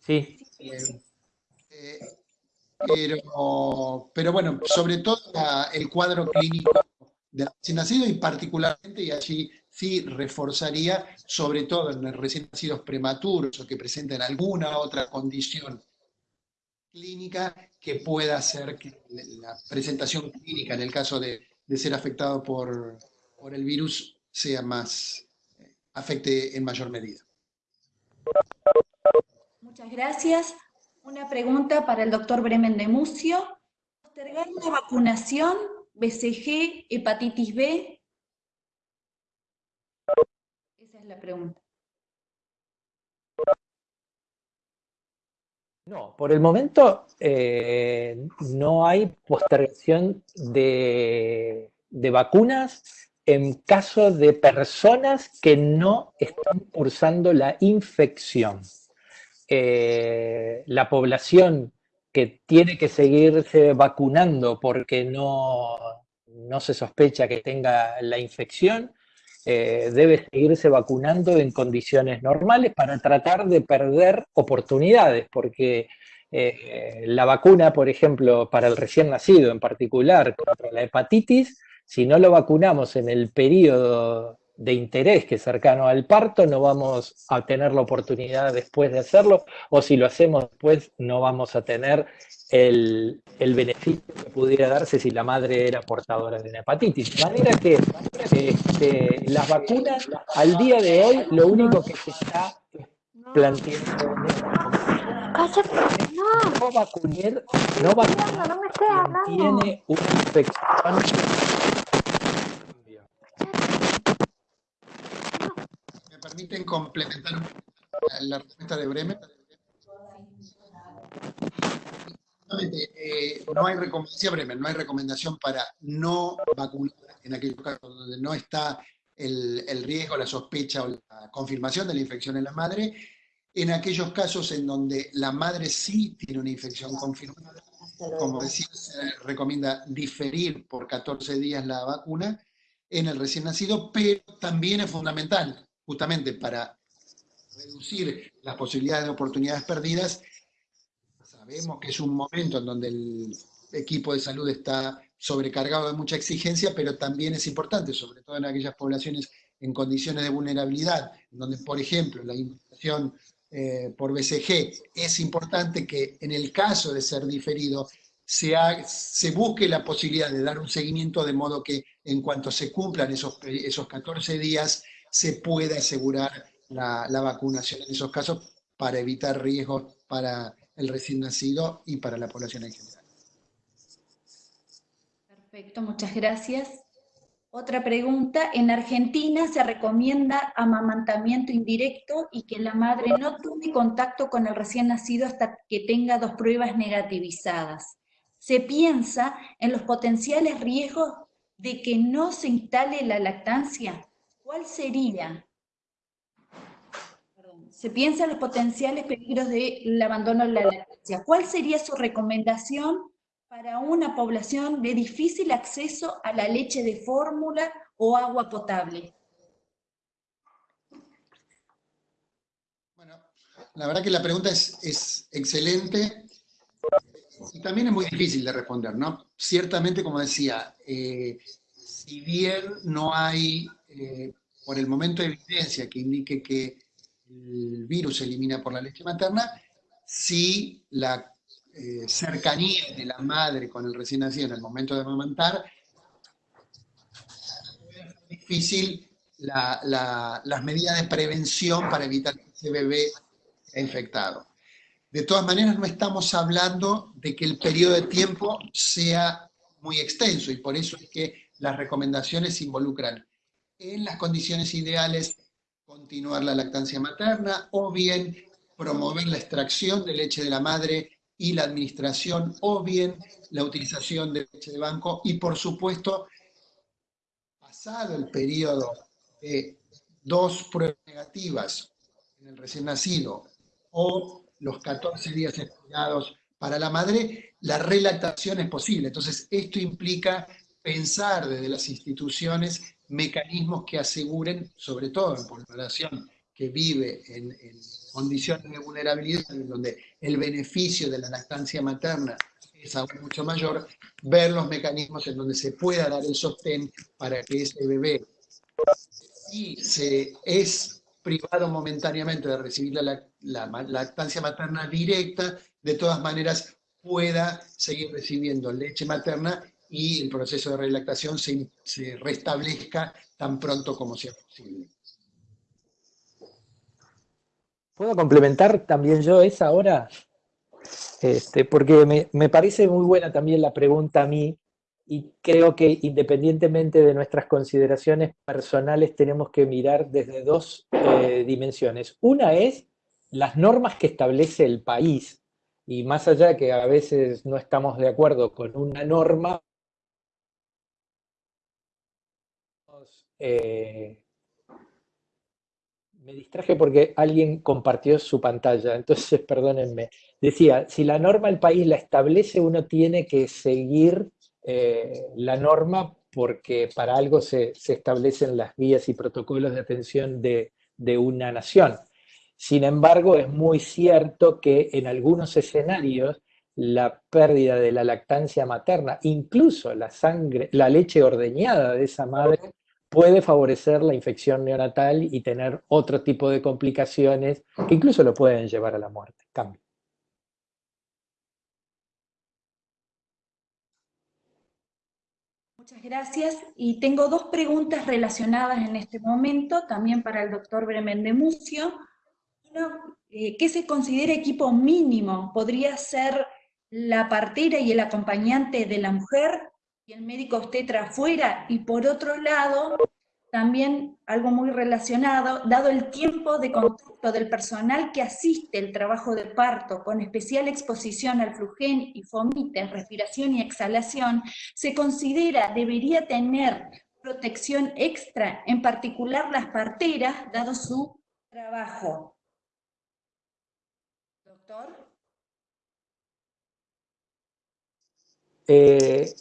Sí. Eh, pero, pero bueno, sobre todo el cuadro clínico del recién nacido y particularmente, y allí sí reforzaría, sobre todo en los recién nacidos prematuros o que presenten alguna otra condición clínica que pueda hacer que la presentación clínica en el caso de, ser afectado por, el virus sea más, eh, afecte en mayor medida. Muchas gracias. Una pregunta para el doctor Bremen de Mucio. ¿Postergar la vacunación BCG, hepatitis B? Esa es la pregunta. No, por el momento eh, no hay postergación de, vacunas en caso de personas que no están cursando la infección. Eh, la población que tiene que seguirse vacunando porque no, no se sospecha que tenga la infección, eh, debe seguirse vacunando en condiciones normales para tratar de perder oportunidades, porque eh, la vacuna, por ejemplo, para el recién nacido en particular, contra la hepatitis, si no lo vacunamos en el periodo de interés que es cercano al parto, no vamos a tener la oportunidad después de hacerlo, o si lo hacemos después no vamos a tener el, beneficio que pudiera darse si la madre era portadora de una hepatitis. De manera que este, las vacunas, al día de hoy, lo único que se está planteando no vacunar, no vacunar, no tiene una infección permiten complementar la respuesta de Bremer. Eh, no hay recomendación, Bremer, no hay recomendación para no vacunar en aquellos casos donde no está el, el, riesgo, la sospecha o la confirmación de la infección en la madre. En aquellos casos en donde la madre sí tiene una infección confirmada, como decía, se recomienda diferir por 14 días la vacuna en el recién nacido, pero también es fundamental justamente para reducir las posibilidades de oportunidades perdidas, sabemos que es un momento en donde el equipo de salud está sobrecargado de mucha exigencia, pero también es importante, sobre todo en aquellas poblaciones en condiciones de vulnerabilidad, donde, por ejemplo, la infección eh, por BCG, es importante que en el caso de ser diferido, se, se, busque la posibilidad de dar un seguimiento de modo que en cuanto se cumplan esos, esos 14 días, se puede asegurar la, vacunación en esos casos para evitar riesgos para el recién nacido y para la población en general. Perfecto, muchas gracias. Otra pregunta, en Argentina se recomienda amamantamiento indirecto y que la madre no tome contacto con el recién nacido hasta que tenga dos pruebas negativizadas. Se piensa en los potenciales riesgos de que no se instale la lactancia. ¿Cuál sería? se piensa en los potenciales peligros del abandono de la lactancia. ¿Cuál sería su recomendación para una población de difícil acceso a la leche de fórmula o agua potable? Bueno, la verdad que la pregunta es, excelente y también es muy difícil de responder, ¿no? Ciertamente, como decía, eh, si bien no hay eh, por el momento evidencia que indique que el virus se elimina por la leche materna, si la eh, cercanía de la madre con el recién nacido en el momento de amamantar, es difícil las medidas de prevención para evitar que ese bebé sea infectado. De todas maneras, no estamos hablando de que el periodo de tiempo sea muy extenso, y por eso es que las recomendaciones involucran en las condiciones ideales continuar la lactancia materna o bien promover la extracción de leche de la madre y la administración o bien la utilización de leche de banco y por supuesto pasado el periodo de dos pruebas negativas en el recién nacido o los 14 días esperados para la madre, la relactación es posible. Entonces, esto implica pensar desde las instituciones mecanismos que aseguren, sobre todo en población que vive en, condiciones de vulnerabilidad, en donde el beneficio de la lactancia materna es aún mucho mayor, ver los mecanismos en donde se pueda dar el sostén para que ese bebé, si se es privado momentáneamente de recibir la, la lactancia materna directa, de todas maneras pueda seguir recibiendo leche materna y el proceso de relactación se, se restablezca tan pronto como sea posible. ¿Puedo complementar también yo esa ahora? Este, porque me, me, parece muy buena también la pregunta a mí y creo que independientemente de nuestras consideraciones personales tenemos que mirar desde dos eh, dimensiones. Una es las normas que establece el país y más allá que a veces no estamos de acuerdo con una norma, Eh, me distraje porque alguien compartió su pantalla, entonces perdónenme. Decía, si la norma el país la establece, uno tiene que seguir eh, la norma porque para algo se, establecen las guías y protocolos de atención de, de una nación. Sin embargo, es muy cierto que en algunos escenarios la pérdida de la lactancia materna, incluso la sangre, la leche ordeñada de esa madre, puede favorecer la infección neonatal y tener otro tipo de complicaciones que incluso lo pueden llevar a la muerte. Cambio. Muchas gracias. Y tengo dos preguntas relacionadas en este momento, también para el doctor Bremen de Mucio. Uno, eh, ¿qué se considera equipo mínimo? ¿Podría ser la partera y el acompañante de la mujer y el médico obstetra afuera? Y por otro lado, también algo muy relacionado, dado el tiempo de contacto del personal que asiste el trabajo de parto con especial exposición al flugen y fomite, respiración y exhalación, se considera debería tener protección extra, en particular las parteras, dado su trabajo. Doctor. Eh,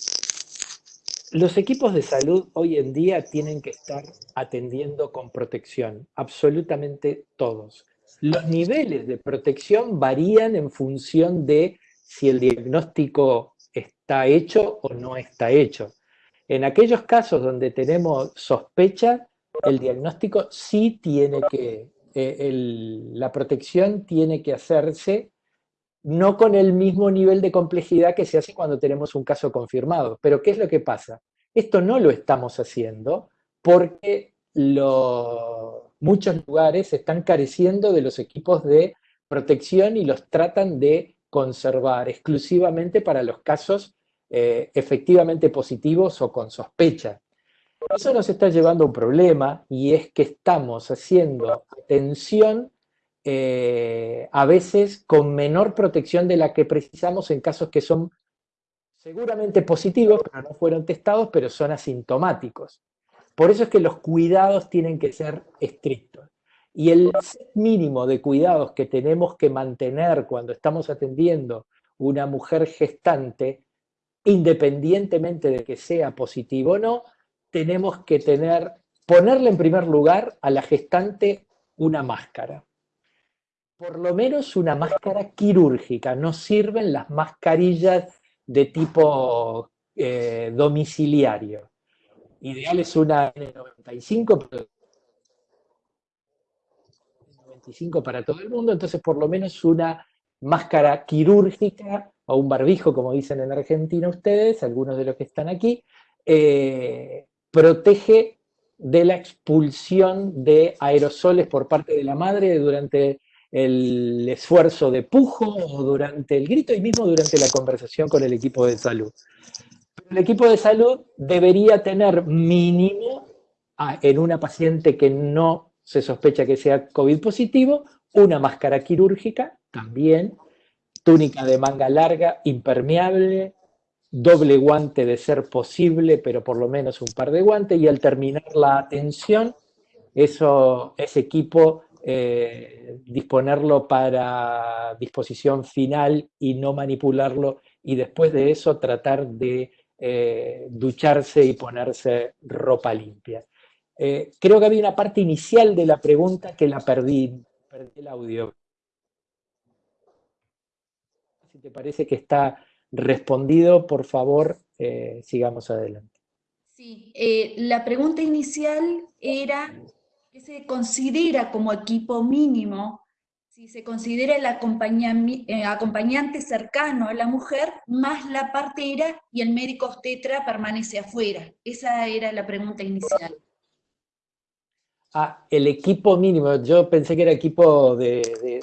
los equipos de salud hoy en día tienen que estar atendiendo con protección, absolutamente todos. Los niveles de protección varían en función de si el diagnóstico está hecho o no está hecho. En aquellos casos donde tenemos sospecha, el diagnóstico sí tiene que, eh, la protección tiene que hacerse no con el mismo nivel de complejidad que se hace cuando tenemos un caso confirmado. Pero ¿qué es lo que pasa? Esto no lo estamos haciendo porque muchos lugares están careciendo de los equipos de protección y los tratan de conservar exclusivamente para los casos eh, efectivamente positivos o con sospecha. Eso nos está llevando a un problema y es que estamos haciendo atención eh, a veces con menor protección de la que precisamos en casos que son seguramente positivos, pero no fueron testados, pero son asintomáticos. Por eso es que los cuidados tienen que ser estrictos. Y el mínimo de cuidados que tenemos que mantener cuando estamos atendiendo una mujer gestante, independientemente de que sea positivo o no, tenemos que tener, ponerle en primer lugar a la gestante una máscara por lo menos una máscara quirúrgica, no sirven las mascarillas de tipo eh, domiciliario. Ideal es una N95, 95 para todo el mundo, entonces por lo menos una máscara quirúrgica o un barbijo, como dicen en Argentina ustedes, algunos de los que están aquí, eh, protege de la expulsión de aerosoles por parte de la madre durante el esfuerzo de pujo durante el grito y mismo durante la conversación con el equipo de salud. el equipo de salud debería tener mínimo en una paciente que no se sospecha que sea COVID positivo, una máscara quirúrgica también, túnica de manga larga, impermeable, doble guante de ser posible, pero por lo menos un par de guantes, y al terminar la atención, eso, ese equipo eh, disponerlo para disposición final y no manipularlo, y después de eso tratar de eh, ducharse y ponerse ropa limpia. Eh, creo que había una parte inicial de la pregunta que la perdí, perdí el audio. Si te parece que está respondido, por favor, sigamos adelante. Sí, la pregunta inicial era se considera como equipo mínimo, si se considera el eh, acompañante cercano a la mujer, más la partera y el médico obstetra permanece afuera. Esa era la pregunta inicial. Ah, el equipo mínimo, yo pensé que era equipo de,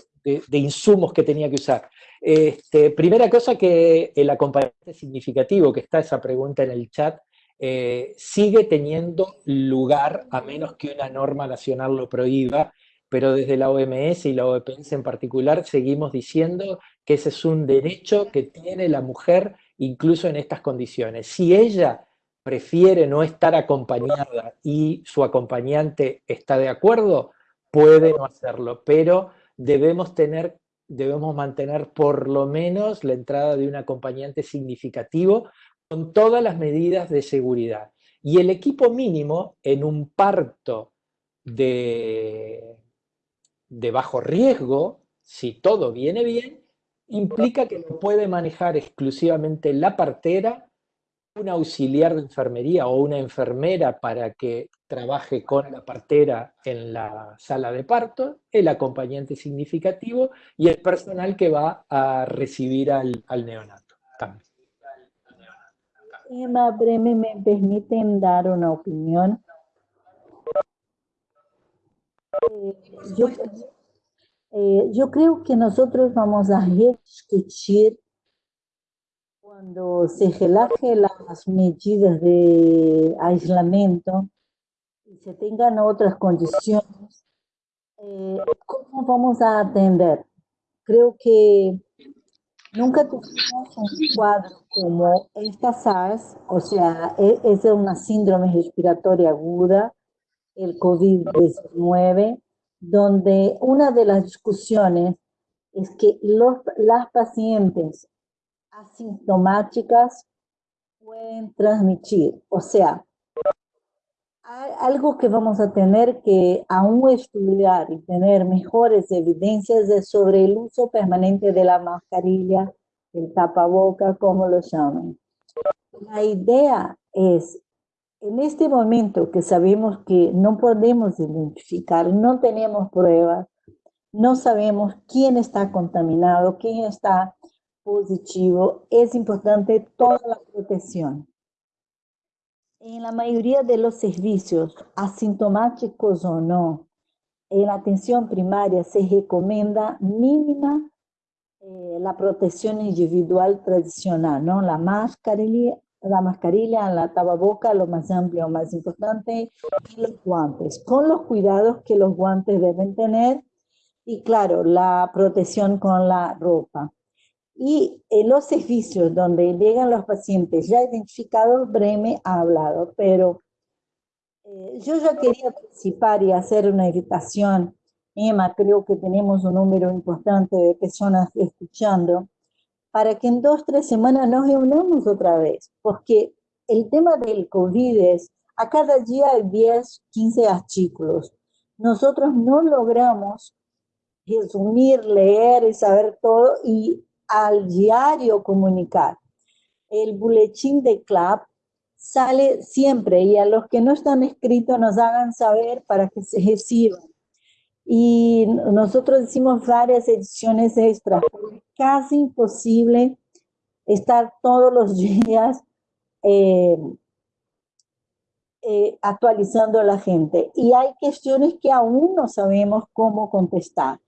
insumos que tenía que usar. Este, primera cosa que el acompañante significativo, que está esa pregunta en el chat, eh, sigue teniendo lugar, a menos que una norma nacional lo prohíba, pero desde la OMS y la OPS en particular seguimos diciendo que ese es un derecho que tiene la mujer incluso en estas condiciones. Si ella prefiere no estar acompañada y su acompañante está de acuerdo, puede no hacerlo, pero debemos tener debemos mantener por lo menos la entrada de un acompañante significativo con todas las medidas de seguridad. Y el equipo mínimo en un parto de, bajo riesgo, si todo viene bien, implica que lo puede manejar exclusivamente la partera un auxiliar de enfermería o una enfermera para que trabaje con la partera en la sala de parto, el acompañante significativo y el personal que va a recibir al, neonato. Emma Breme, ¿me permiten dar una opinión? Eh, yo, eh, yo creo que nosotros vamos a discutir cuando se relaje las medidas de aislamiento y se tengan otras condiciones, eh, ¿cómo vamos a atender? Creo que nunca tuvimos un cuadro como esta SARS, o sea, e, es una síndrome respiratoria aguda, el COVID-19, donde una de las discusiones es que los, las pacientes asintomáticas pueden transmitir. O sea, algo que vamos a tener que aún estudiar y tener mejores evidencias es sobre el uso permanente de la mascarilla, el tapaboca, como lo llaman. La idea es, en este momento que sabemos que no podemos identificar, no tenemos pruebas, no sabemos quién está contaminado, quién está positivo, es importante toda la protección. En la mayoría de los servicios, asintomáticos o no, en la atención primaria se recomienda mínima eh, la protección individual tradicional, ¿no? La mascarilla, la mascarilla, la tababoca, lo más amplio, más importante, y los guantes, con los cuidados que los guantes deben tener, y claro, la protección con la ropa. Y en los servicios donde llegan los pacientes ya identificados, Breme ha hablado, pero eh, yo ya quería participar y hacer una invitación. Emma, creo que tenemos un número importante de personas escuchando, para que en dos, tres semanas nos reunamos otra vez, porque el tema del COVID es, a cada día hay 10, 15 artículos. Nosotros no logramos resumir, leer y saber todo, y al diario comunicar. El boletín de CLAP sale siempre y a los que no están escritos nos hagan saber para que se reciban. Y nosotros hicimos varias ediciones extras, casi imposible estar todos los días eh, eh, actualizando a la gente. Y hay cuestiones que aún no sabemos cómo contestar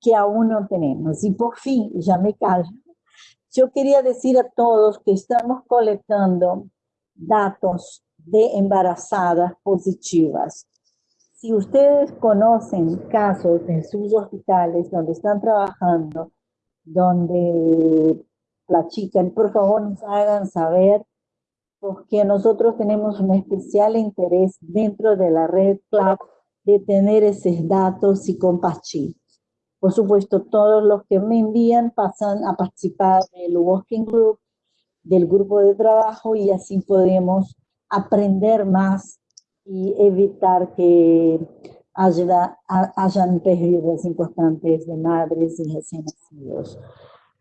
que aún no tenemos. Y por fin, ya me callo, yo quería decir a todos que estamos colectando datos de embarazadas positivas. Si ustedes conocen casos en sus hospitales donde están trabajando, donde la chica, por favor nos hagan saber, porque nosotros tenemos un especial interés dentro de la red CLAP de tener esos datos y compartir. Por supuesto, todos los que me envían pasan a participar del Working Group, del grupo de trabajo y así podemos aprender más y evitar que haya, hayan pérdidas importantes de madres y recién nacidos.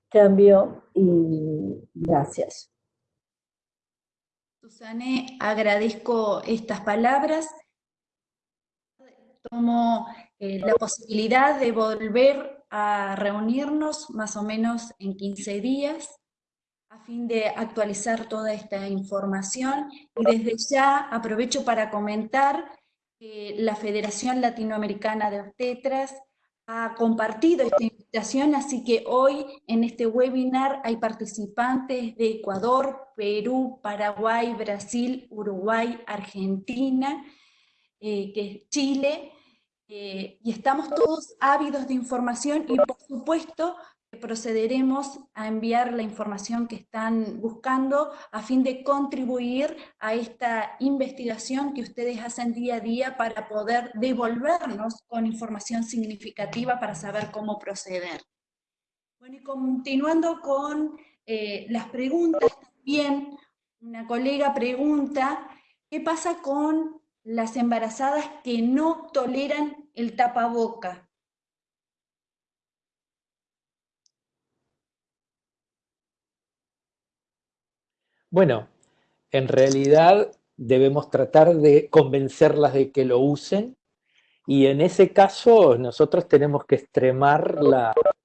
Cambio y gracias. Susane, agradezco estas palabras. Tomo eh, la posibilidad de volver a reunirnos más o menos en 15 días a fin de actualizar toda esta información. Y desde ya aprovecho para comentar que la Federación Latinoamericana de Obstetras ha compartido esta invitación, así que hoy en este webinar hay participantes de Ecuador, Perú, Paraguay, Brasil, Uruguay, Argentina, eh, Chile, eh, y estamos todos ávidos de información y por supuesto procederemos a enviar la información que están buscando a fin de contribuir a esta investigación que ustedes hacen día a día para poder devolvernos con información significativa para saber cómo proceder. Bueno, y continuando con eh, las preguntas, también una colega pregunta, ¿qué pasa con las embarazadas que no toleran el tapaboca. Bueno, en realidad debemos tratar de convencerlas de que lo usen y en ese caso nosotros tenemos que extremar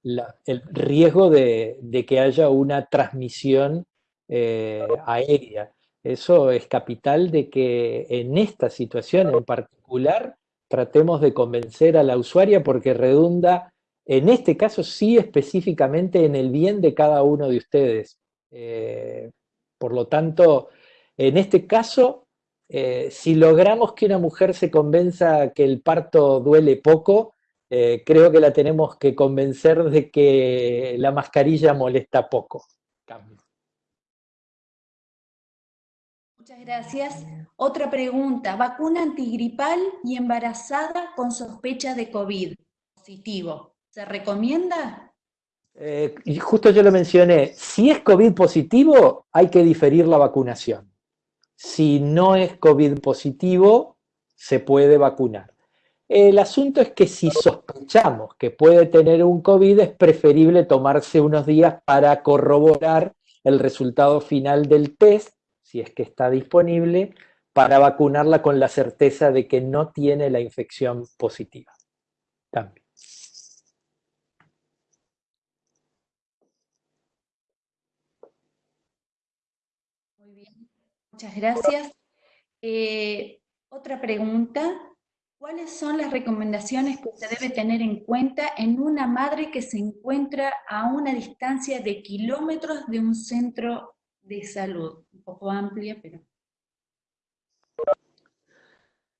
el riesgo de, que haya una transmisión eh, aérea. Eso es capital de que en esta situación en particular tratemos de convencer a la usuaria porque redunda, en este caso sí específicamente en el bien de cada uno de ustedes. Eh, por lo tanto, en este caso, eh, si logramos que una mujer se convenza que el parto duele poco, eh, creo que la tenemos que convencer de que la mascarilla molesta poco. Muchas gracias. Otra pregunta, vacuna antigripal y embarazada con sospecha de COVID positivo. ¿Se recomienda? Eh, justo yo lo mencioné, si es COVID positivo, hay que diferir la vacunación. Si no es COVID positivo, se puede vacunar. El asunto es que si sospechamos que puede tener un COVID, es preferible tomarse unos días para corroborar el resultado final del test, si es que está disponible, para vacunarla con la certeza de que no tiene la infección positiva. También. Muchas gracias. Eh, otra pregunta. ¿Cuáles son las recomendaciones que se debe tener en cuenta en una madre que se encuentra a una distancia de kilómetros de un centro de salud? Un poco amplia, pero...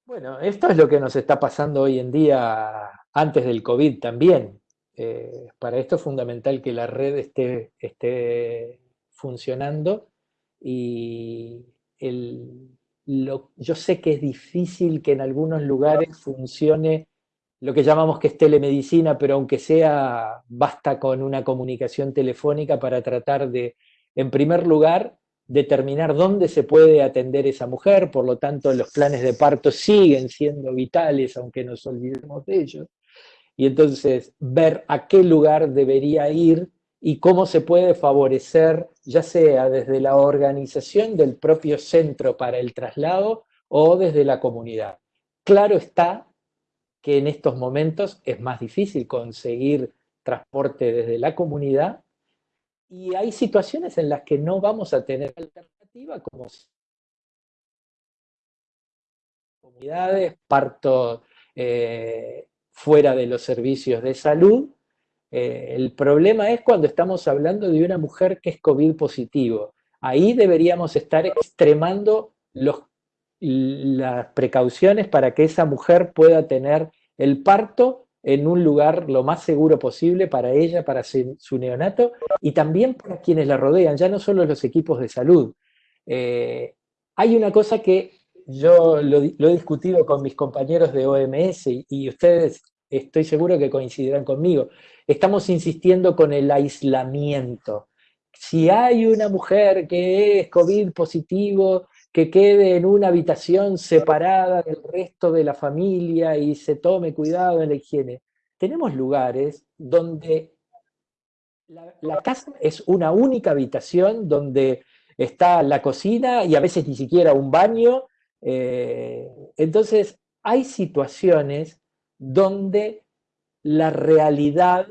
Bueno, esto es lo que nos está pasando hoy en día antes del COVID también. Eh, para esto es fundamental que la red esté, esté funcionando y yo sé que es difícil que en algunos lugares funcione lo que llamamos que es telemedicina, pero aunque sea, basta con una comunicación telefónica para tratar de, en primer lugar, determinar dónde se puede atender esa mujer, por lo tanto los planes de parto siguen siendo vitales, aunque nos olvidemos de ellos, y entonces ver a qué lugar debería ir y cómo se puede favorecer, ya sea desde la organización del propio centro para el traslado o desde la comunidad. Claro está que en estos momentos es más difícil conseguir transporte desde la comunidad y hay situaciones en las que no vamos a tener alternativa como comunidades, parto eh, fuera de los servicios de salud, eh, el problema es cuando estamos hablando de una mujer que es COVID positivo. Ahí deberíamos estar extremando las precauciones para que esa mujer pueda tener el parto en un lugar lo más seguro posible para ella, para su neonato, y también para quienes la rodean, ya no solo los equipos de salud. Eh, hay una cosa que yo lo, he discutido con mis compañeros de OMS y ustedes estoy seguro que coincidirán conmigo. Estamos insistiendo con el aislamiento. Si hay una mujer que es COVID positivo, que quede en una habitación separada del resto de la familia y se tome cuidado en la higiene. Tenemos lugares donde la, casa es una única habitación donde está la cocina y a veces ni siquiera un baño. Eh, entonces, hay situaciones donde la realidad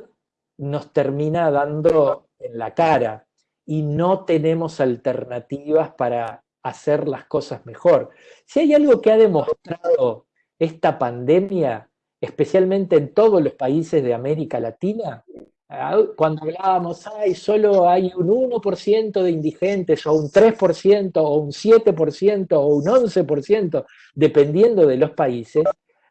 nos termina dando en la cara y no tenemos alternativas para hacer las cosas mejor. Si hay algo que ha demostrado esta pandemia, especialmente en todos los países de América Latina, ah, cuando hablábamos, ay, solo hay un 1% de indigentes, o un 3%, o un 7%, o un 11%, dependiendo de los países,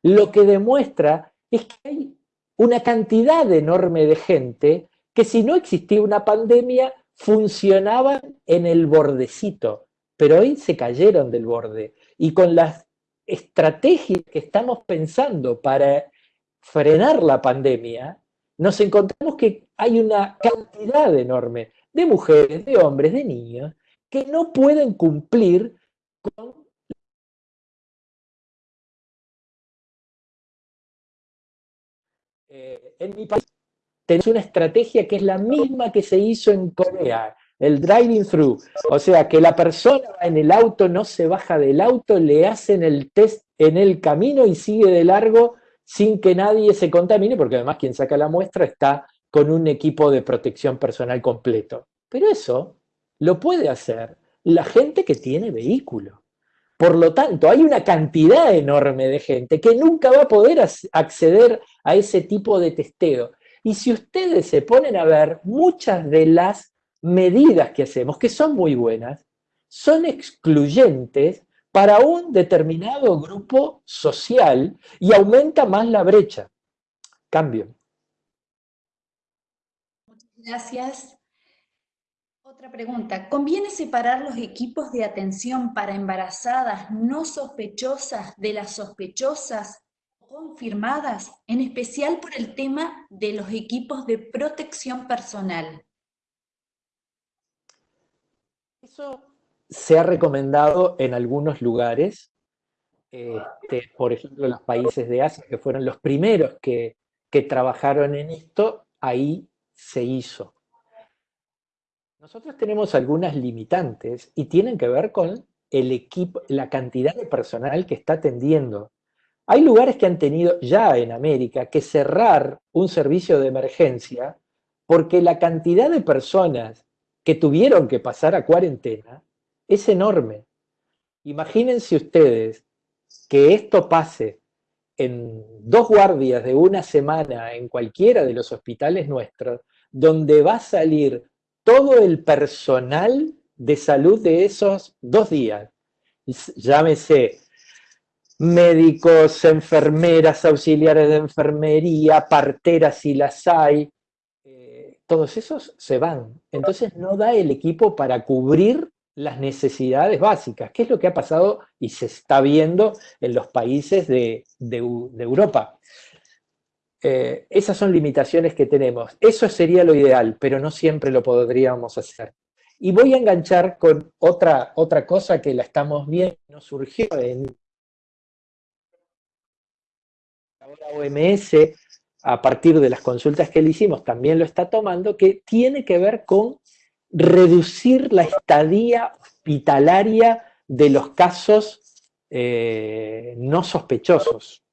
lo que demuestra es que hay una cantidad enorme de gente que si no existía una pandemia funcionaban en el bordecito, pero hoy se cayeron del borde. Y con las estrategias que estamos pensando para frenar la pandemia, nos encontramos que hay una cantidad enorme de mujeres, de hombres, de niños, que no pueden cumplir con Eh, en mi país tenemos una estrategia que es la misma que se hizo en Corea. El driving through, o sea, que la persona en el auto, no se baja del auto, le hacen el test en el camino y sigue de largo sin que nadie se contamine, porque además quien saca la muestra está con un equipo de protección personal completo. Pero eso lo puede hacer la gente que tiene vehículo. Por lo tanto, hay una cantidad enorme de gente que nunca va a poder acceder a ese tipo de testeo. Y si ustedes se ponen a ver, muchas de las medidas que hacemos, que son muy buenas, son excluyentes para un determinado grupo social y aumenta más la brecha. Cambio. Muchas gracias. Otra pregunta. ¿Conviene separar los equipos de atención para embarazadas no sospechosas de las sospechosas confirmadas, en especial por el tema de los equipos de protección personal? Eso se ha recomendado en algunos lugares, este, por ejemplo, los países de Asia, que fueron los primeros que, trabajaron en esto, ahí se hizo. Nosotros tenemos algunas limitantes y tienen que ver con el equipo, la cantidad de personal que está atendiendo. Hay lugares que han tenido ya en América que cerrar un servicio de emergencia porque la cantidad de personas que tuvieron que pasar a cuarentena es enorme. Imagínense ustedes que esto pase en dos guardias de una semana en cualquiera de los hospitales nuestros, donde va a salir todo el personal de salud de esos dos días. Llámese médicos, enfermeras, auxiliares de enfermería, parteras si las hay, todos esos se van. Entonces no da el equipo para cubrir las necesidades básicas, que es lo que ha pasado y se está viendo en los países de, Europa. Eh, esas son limitaciones que tenemos. Eso sería lo ideal, pero no siempre lo podríamos hacer. Y voy a enganchar con otra, otra cosa que la estamos viendo, nos surgió en ahora OMS, a partir de las consultas que le hicimos, también lo está tomando, que tiene que ver con reducir la estadía hospitalaria de los casos eh, no sospechosos.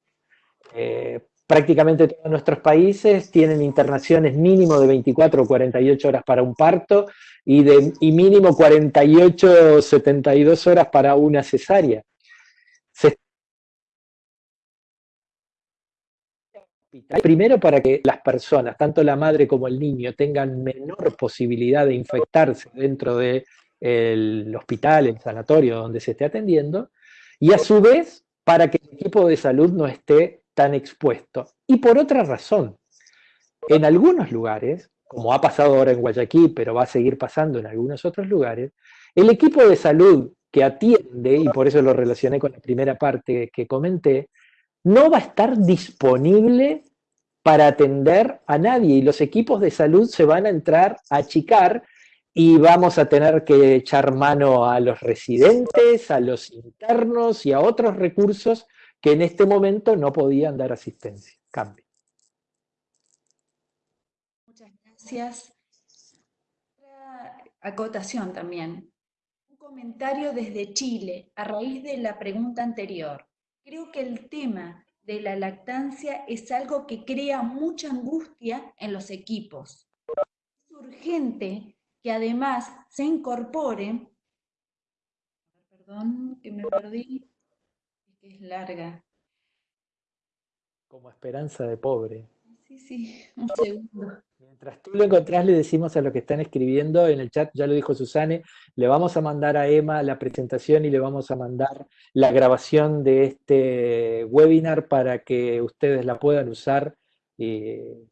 Eh, prácticamente todos nuestros países tienen internaciones mínimo de 24 o 48 horas para un parto y, y mínimo 48 o 72 horas para una cesárea. Primero para que las personas, tanto la madre como el niño, tengan menor posibilidad de infectarse dentro del hospital, el sanatorio donde se esté atendiendo, y a su vez para que el equipo de salud no esté tan expuesto. Y por otra razón, en algunos lugares, como ha pasado ahora en Guayaquil, pero va a seguir pasando en algunos otros lugares, el equipo de salud que atiende, y por eso lo relacioné con la primera parte que comenté, no va a estar disponible para atender a nadie y los equipos de salud se van a entrar a achicar y vamos a tener que echar mano a los residentes, a los internos y a otros recursos que en este momento no podían dar asistencia. Cambio. Muchas gracias. acotación también. Un comentario desde Chile a raíz de la pregunta anterior. Creo que el tema de la lactancia es algo que crea mucha angustia en los equipos. Es urgente que además se incorpore, perdón que me perdí, es larga. Como esperanza de pobre. Sí, sí, un segundo. Mientras tú lo encontrás, le decimos a los que están escribiendo en el chat, ya lo dijo Susane, le vamos a mandar a Emma la presentación y le vamos a mandar la grabación de este webinar para que ustedes la puedan usar eh,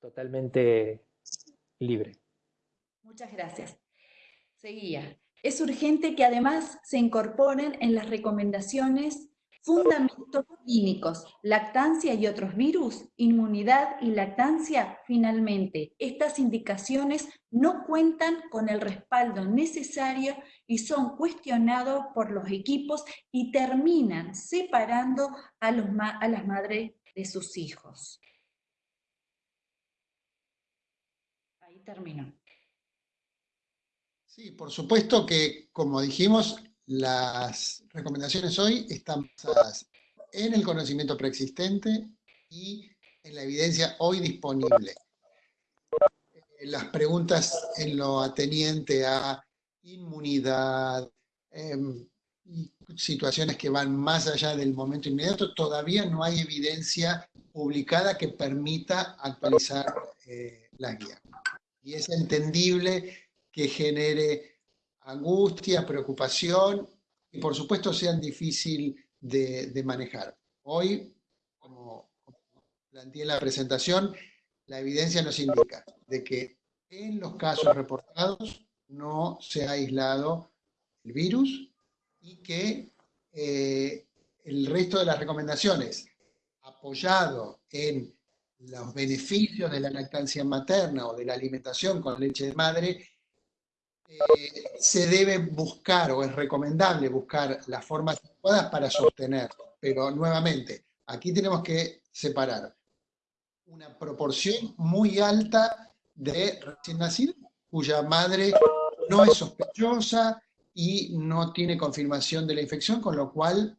totalmente libre. Muchas gracias. Seguía. Es urgente que además se incorporen en las recomendaciones Fundamentos clínicos, lactancia y otros virus, inmunidad y lactancia. Finalmente, estas indicaciones no cuentan con el respaldo necesario y son cuestionados por los equipos y terminan separando a, las madres de sus hijos. Ahí termino. Sí, por supuesto que, como dijimos, las recomendaciones hoy están basadas en el conocimiento preexistente y en la evidencia hoy disponible. Eh, las preguntas en lo ateniente a inmunidad, y situaciones que van más allá del momento inmediato, todavía no hay evidencia publicada que permita actualizar eh, la guía. Y es entendible que genere angustia, preocupación y por supuesto sean difícil de, manejar. Hoy, como, como planteé en la presentación, la evidencia nos indica de que en los casos reportados no se ha aislado el virus y que eh, el resto de las recomendaciones, apoyado en los beneficios de la lactancia materna o de la alimentación con leche de madre, eh, se debe buscar o es recomendable buscar las formas adecuadas para sostenerlo. Pero nuevamente, aquí tenemos que separar una proporción muy alta de recién nacidos cuya madre no es sospechosa, y no tiene confirmación de la infección, con lo cual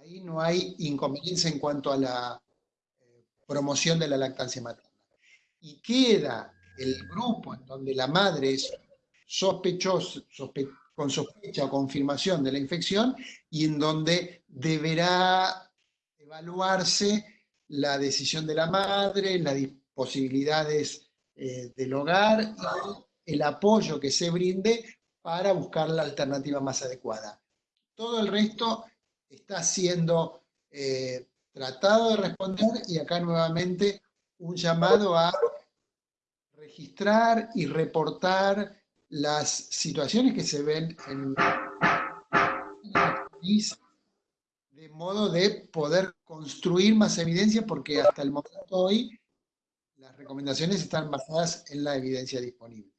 ahí no hay inconveniencia en cuanto a la eh, promoción de la lactancia materna. Y queda el grupo en donde la madre es sospechosa, con sospecha o confirmación de la infección y en donde deberá evaluarse la decisión de la madre, las posibilidades eh, del hogar y el apoyo que se brinde para buscar la alternativa más adecuada. Todo el resto está siendo eh, tratado de responder y acá nuevamente un llamado a registrar y reportar las situaciones que se ven en el de modo de poder construir más evidencia porque hasta el momento hoy las recomendaciones están basadas en la evidencia disponible.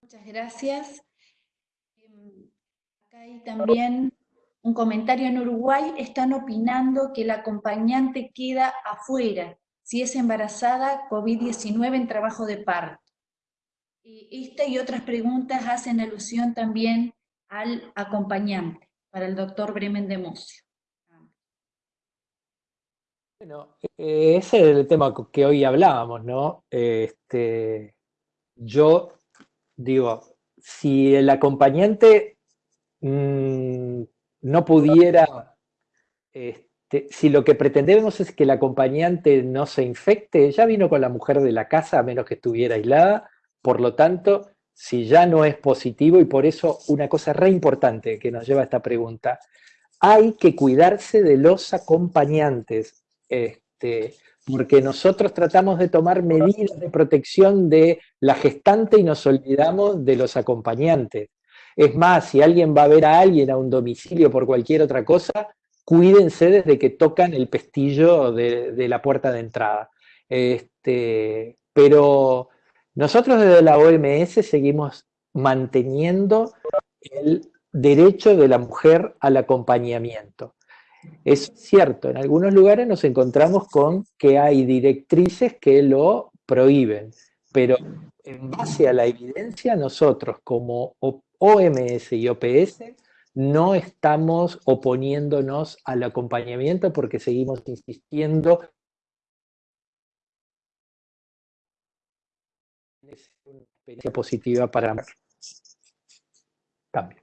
Muchas gracias. Em, acá hay también un comentario en Uruguay, están opinando que la acompañante queda afuera si es embarazada COVID-19 en trabajo de parto. Esta y otras preguntas hacen alusión también al acompañante, para el doctor Bremen de Mocio. Bueno, eh, ese es el tema que hoy hablábamos, ¿no? Este, yo digo, si el acompañante mm, no pudiera, este, si lo que pretendemos es que el acompañante no se infecte, ya vino con la mujer de la casa a menos que estuviera aislada, por lo tanto, si ya no es positivo, y por eso una cosa re importante que nos lleva a esta pregunta, hay que cuidarse de los acompañantes. Este, porque nosotros tratamos de tomar medidas de protección de la gestante y nos olvidamos de los acompañantes. Es más, si alguien va a ver a alguien a un domicilio por cualquier otra cosa, cuídense desde que tocan el pestillo de, la puerta de entrada. Este, pero nosotros desde la OMS seguimos manteniendo el derecho de la mujer al acompañamiento. Es cierto, en algunos lugares nos encontramos con que hay directrices que lo prohíben, pero en base a la evidencia nosotros como OMS y OPS no estamos oponiéndonos al acompañamiento porque seguimos insistiendo en una experiencia positiva para cambio.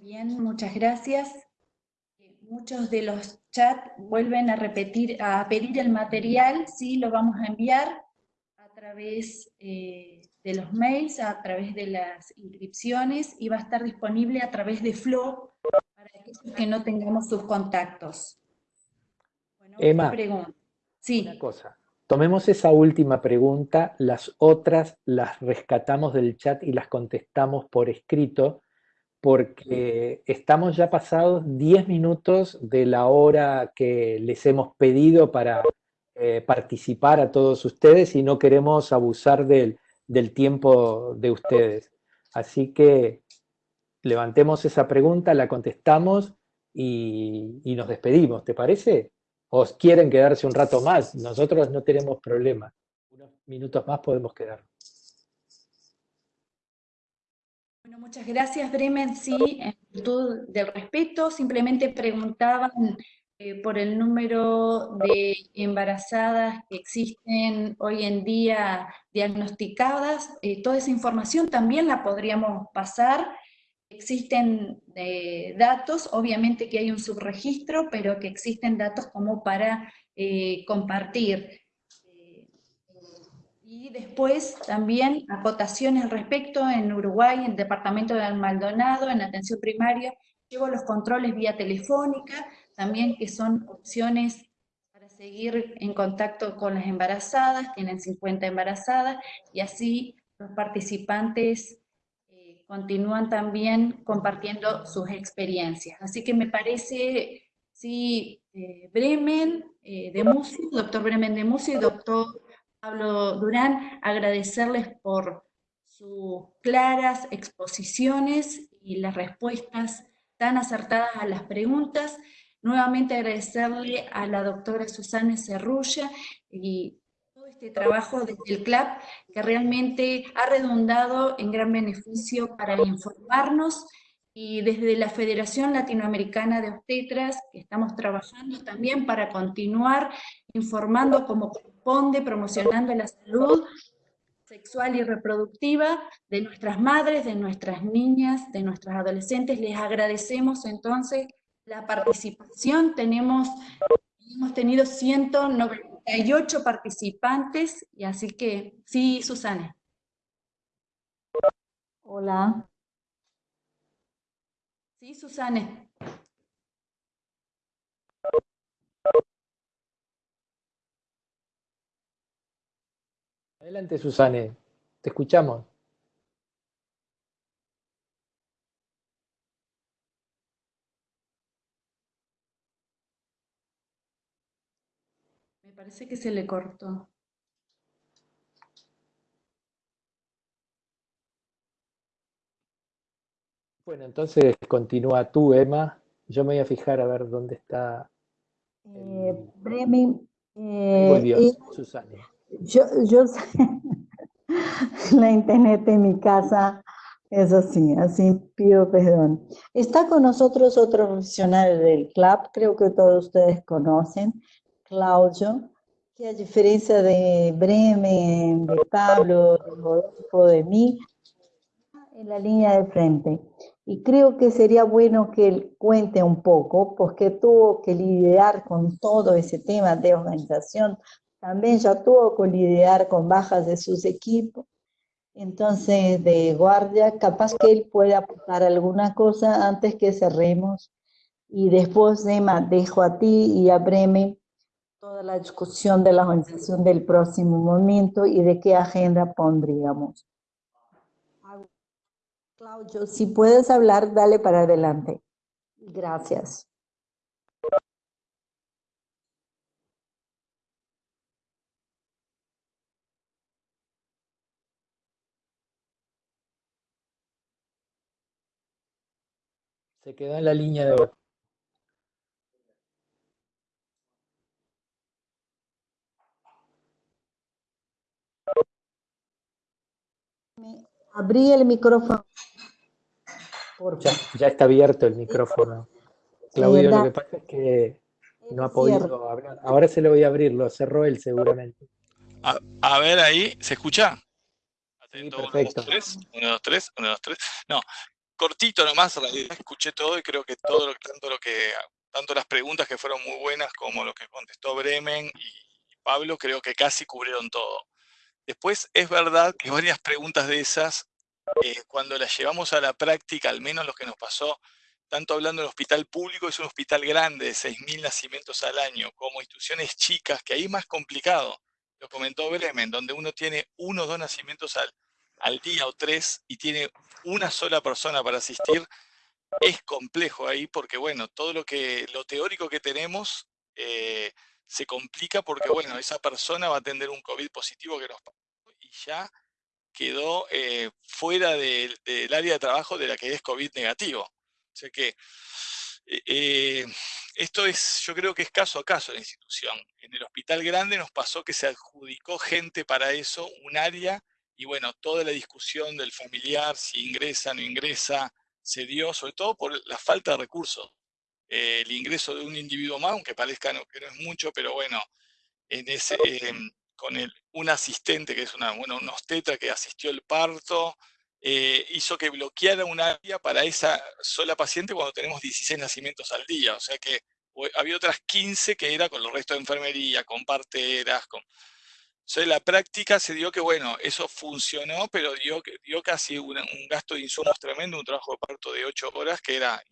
bien, muchas gracias. Muchos de los chats vuelven a repetir, a pedir el material, sí, lo vamos a enviar través eh, de los mails, a través de las inscripciones y va a estar disponible a través de Flow para aquellos que no tengamos sus contactos. Bueno, Emma, pregunta. Sí. una cosa. Tomemos esa última pregunta, las otras las rescatamos del chat y las contestamos por escrito, porque estamos ya pasados 10 minutos de la hora que les hemos pedido para eh, participar a todos ustedes y no queremos abusar del, tiempo de ustedes. Así que levantemos esa pregunta, la contestamos y, y nos despedimos, ¿te parece? o quieren quedarse un rato más, nosotros no tenemos problema. Unos minutos más podemos quedar. Bueno, muchas gracias, Bremen. Sí, en virtud del respeto, simplemente preguntaban por el número de embarazadas que existen hoy en día diagnosticadas. Eh, toda esa información también la podríamos pasar existen eh, datos, obviamente que hay un subregistro, pero que existen datos como para eh, compartir. Eh, y después también acotaciones al respecto, en Uruguay, en el departamento de Maldonado, en atención primaria, llevo los controles vía telefónica, también que son opciones para seguir en contacto con las embarazadas, tienen 50 embarazadas, y así los participantes continúan también compartiendo sus experiencias. Así que me parece, sí, eh, Bremen eh, de Musio, doctor Bremen de Musio y doctor Pablo Durán, agradecerles por sus claras exposiciones y las respuestas tan acertadas a las preguntas. Nuevamente agradecerle a la doctora Susana Cerrulla y este trabajo desde el CLAP que realmente ha redundado en gran beneficio para informarnos y desde la Federación Latinoamericana de Obstetras estamos trabajando también para continuar informando como corresponde, promocionando la salud sexual y reproductiva de nuestras madres, de nuestras niñas, de nuestras adolescentes. Les agradecemos entonces la participación. Tenemos, hemos tenido 190 hay ocho participantes, y así que, sí, Susana. Hola. Sí, Susana. Adelante, Susane, te escuchamos. Parece que se le cortó. Bueno, entonces continúa tú, Emma. Yo me voy a fijar a ver dónde está. Eh, Bremen. Eh, Susana. Yo, yo la internet en mi casa es así, así pido perdón. Está con nosotros otro profesional del club, creo que todos ustedes conocen, Claudio, que a diferencia de Bremen, de Pablo, de Rodolfo, de mí, en la línea de frente. Y creo que sería bueno que él cuente un poco, porque tuvo que lidiar con todo ese tema de organización. También ya tuvo que lidiar con bajas de sus equipos. Entonces, de guardia, capaz que él puede aportar alguna cosa antes que cerremos. Y después, Emma, dejo a ti y a Bremen toda la discusión de la organización del próximo momento y de qué agenda pondríamos. Claudio, si puedes hablar, dale para adelante. Gracias. Se quedó en la línea de Abrí el micrófono. Ya, está abierto el micrófono. Claudio, lo que pasa es que no ha podido hablar. Ahora se le voy a abrir, lo cerró él seguramente. A, ver ahí, ¿se escucha? Atento, perfecto. 1, 2, 3, 1, 2, 3. No, cortito nomás, en realidad escuché todo y creo que todo lo, tanto lo que, tanto las preguntas que fueron muy buenas como lo que contestó Bremen y Pablo, creo que casi cubrieron todo. Después es verdad que varias preguntas de esas, eh, cuando las llevamos a la práctica, al menos lo que nos pasó, tanto hablando del hospital público, es un hospital grande de 6.000 nacimientos al año, como instituciones chicas, que ahí es más complicado, lo comentó Bremen, donde uno tiene uno o dos nacimientos al, al día o tres y tiene una sola persona para asistir, es complejo ahí porque, bueno, todo lo, que, lo teórico que tenemos eh, se complica porque, bueno, esa persona va a tener un COVID positivo que nos y ya quedó eh, fuera del, área de trabajo de la que es COVID negativo. O sea que eh, eh, esto es, yo creo que es caso a caso la institución. En el hospital grande nos pasó que se adjudicó gente para eso, un área, y bueno, toda la discusión del familiar, si ingresa, no ingresa, se dio, sobre todo por la falta de recursos. Eh, el ingreso de un individuo más, aunque parezca que no es mucho, pero bueno, en ese, em, con un asistente, que es una, bueno, un obstetra que asistió el parto, eh, hizo que bloqueara un área para esa sola paciente cuando tenemos 16 nacimientos al día. O sea que había otras 15 que era con los restos de enfermería, con parteras, con... O la práctica se dio que, bueno, eso funcionó, pero dio, dio casi un, gasto de insumos tremendo, un trabajo de parto de 8 horas, que era,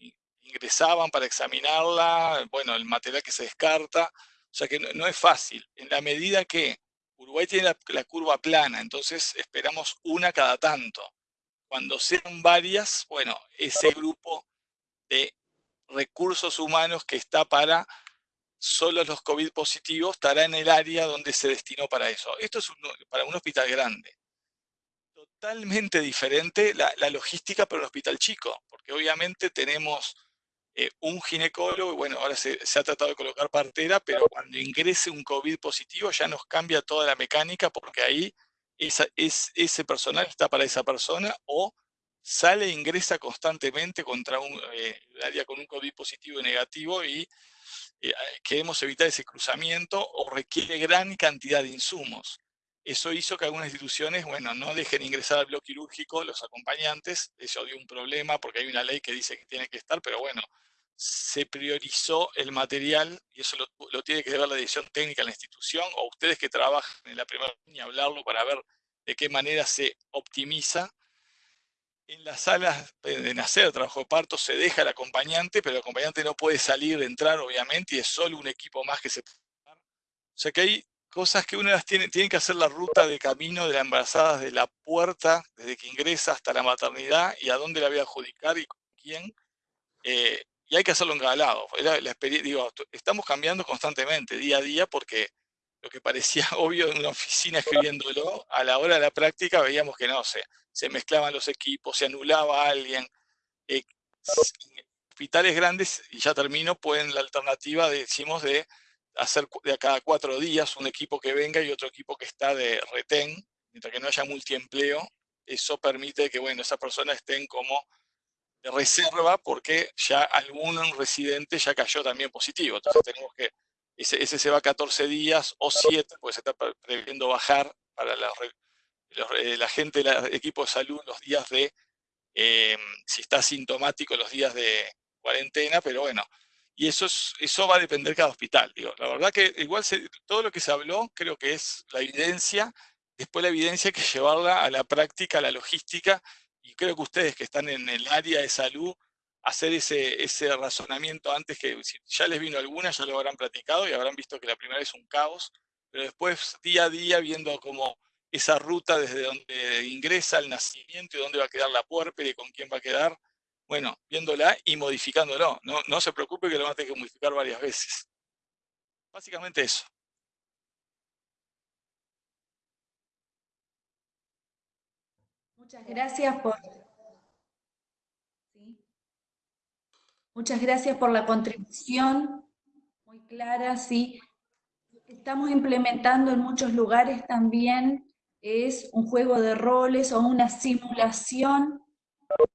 ingresaban para examinarla, bueno, el material que se descarta, o sea que no, es fácil. En la medida que Uruguay tiene la curva plana, entonces esperamos una cada tanto cuando sean varias, bueno, ese grupo de recursos humanos que está para solo los COVID positivos estará en el área donde se destinó para eso. Esto es para un hospital grande. Totalmente diferente la, logística para un hospital chico, porque obviamente tenemos eh, un ginecólogo, bueno, ahora se, ha tratado de colocar partera, pero cuando ingrese un COVID positivo ya nos cambia toda la mecánica, porque ahí es, ese personal está para esa persona o sale e ingresa constantemente contra un eh, área con un COVID positivo y negativo y eh, queremos evitar ese cruzamiento o requiere gran cantidad de insumos. Eso hizo que algunas instituciones, bueno, no dejen ingresar al bloque quirúrgico los acompañantes, eso dio un problema porque hay una ley que dice que tiene que estar, pero bueno, se priorizó el material, y eso lo, tiene que ver la dirección técnica de la institución, o ustedes que trabajan en la primera línea, hablarlo para ver de qué manera se optimiza. En las salas de nacer, trabajo de parto, se deja el acompañante, pero el acompañante no puede salir, entrar, obviamente, y es solo un equipo más que se puede O sea que hay cosas que uno las tiene, tiene que hacer la ruta de camino de la embarazada desde la puerta, desde que ingresa hasta la maternidad, y a dónde la voy a adjudicar y con quién. Eh, y hay que hacerlo en cada lado. digo, estamos cambiando constantemente, día a día, porque lo que parecía obvio en una oficina escribiéndolo, a la hora de la práctica veíamos que no, se, se mezclaban los equipos, se anulaba a alguien. Eh, hospitales grandes, y ya termino, pueden la alternativa, decimos, de hacer de a cada cuatro días un equipo que venga y otro equipo que está de retén, mientras que no haya multiempleo, eso permite que, bueno, esas personas estén como de reserva porque ya algún residente ya cayó también positivo. Entonces tenemos que, ese, se va 14 días o 7, pues se está previendo bajar para la, eh, la gente del equipo de salud los días de, eh, si está sintomático, los días de cuarentena, pero bueno, y eso, es, eso va a depender cada hospital. Digo. La verdad que igual todo lo que se habló creo que es la evidencia, después la evidencia hay que llevarla a la práctica, a la logística, y creo que ustedes que están en el área de salud, hacer ese, ese razonamiento antes que si ya les vino alguna, ya lo habrán platicado y habrán visto que la primera es un caos, pero después día a día viendo como esa ruta desde donde ingresa el nacimiento y dónde va a quedar la puerpera y con quién va a quedar, bueno, viéndola y modificándolo. No, no se preocupe que lo van a tener que modificar varias veces. Básicamente eso. Muchas gracias por... Muchas gracias por la contribución, muy clara, sí. Estamos implementando en muchos lugares también es un juego de roles o una simulación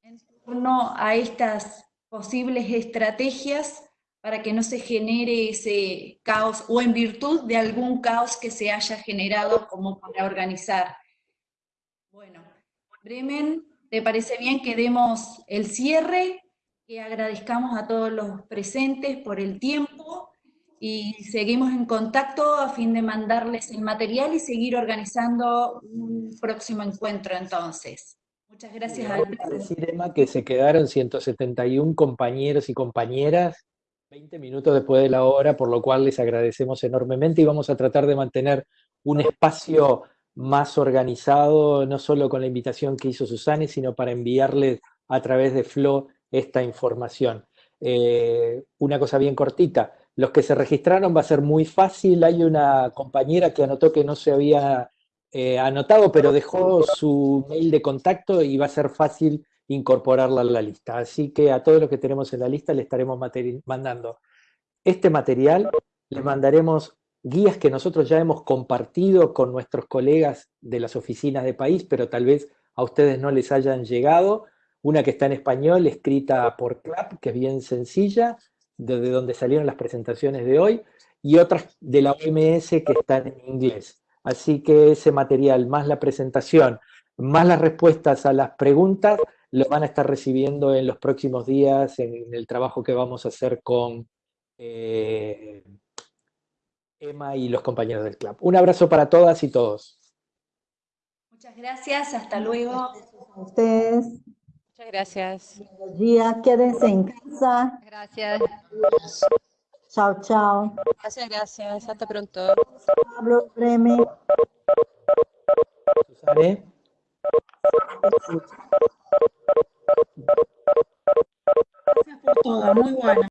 en torno a estas posibles estrategias para que no se genere ese caos o en virtud de algún caos que se haya generado como para organizar. Bueno, Bremen, ¿te parece bien que demos el cierre? Que agradezcamos a todos los presentes por el tiempo y seguimos en contacto a fin de mandarles el material y seguir organizando un próximo encuentro entonces. Muchas gracias. a decir, Emma, que se quedaron 171 compañeros y compañeras 20 minutos después de la hora, por lo cual les agradecemos enormemente y vamos a tratar de mantener un espacio más organizado, no solo con la invitación que hizo Susana, sino para enviarles a través de Flow esta información. Eh, una cosa bien cortita, los que se registraron va a ser muy fácil, hay una compañera que anotó que no se había eh, anotado, pero dejó su mail de contacto y va a ser fácil incorporarla a la lista. Así que a todos los que tenemos en la lista le estaremos mandando este material, les mandaremos guías que nosotros ya hemos compartido con nuestros colegas de las oficinas de país, pero tal vez a ustedes no les hayan llegado. Una que está en español, escrita por CLAP, que es bien sencilla, desde donde salieron las presentaciones de hoy, y otras de la OMS que están en inglés. Así que ese material, más la presentación, más las respuestas a las preguntas, lo van a estar recibiendo en los próximos días en el trabajo que vamos a hacer con eh, Emma y los compañeros del club. Un abrazo para todas y todos. Muchas gracias, hasta luego. A ustedes, Muchas gracias. buenos días, quédense en casa. Gracias. Chao, chao. Gracias, gracias. Hasta pronto. Pablo, Bremen. Susane. Gracias por todo, muy bueno.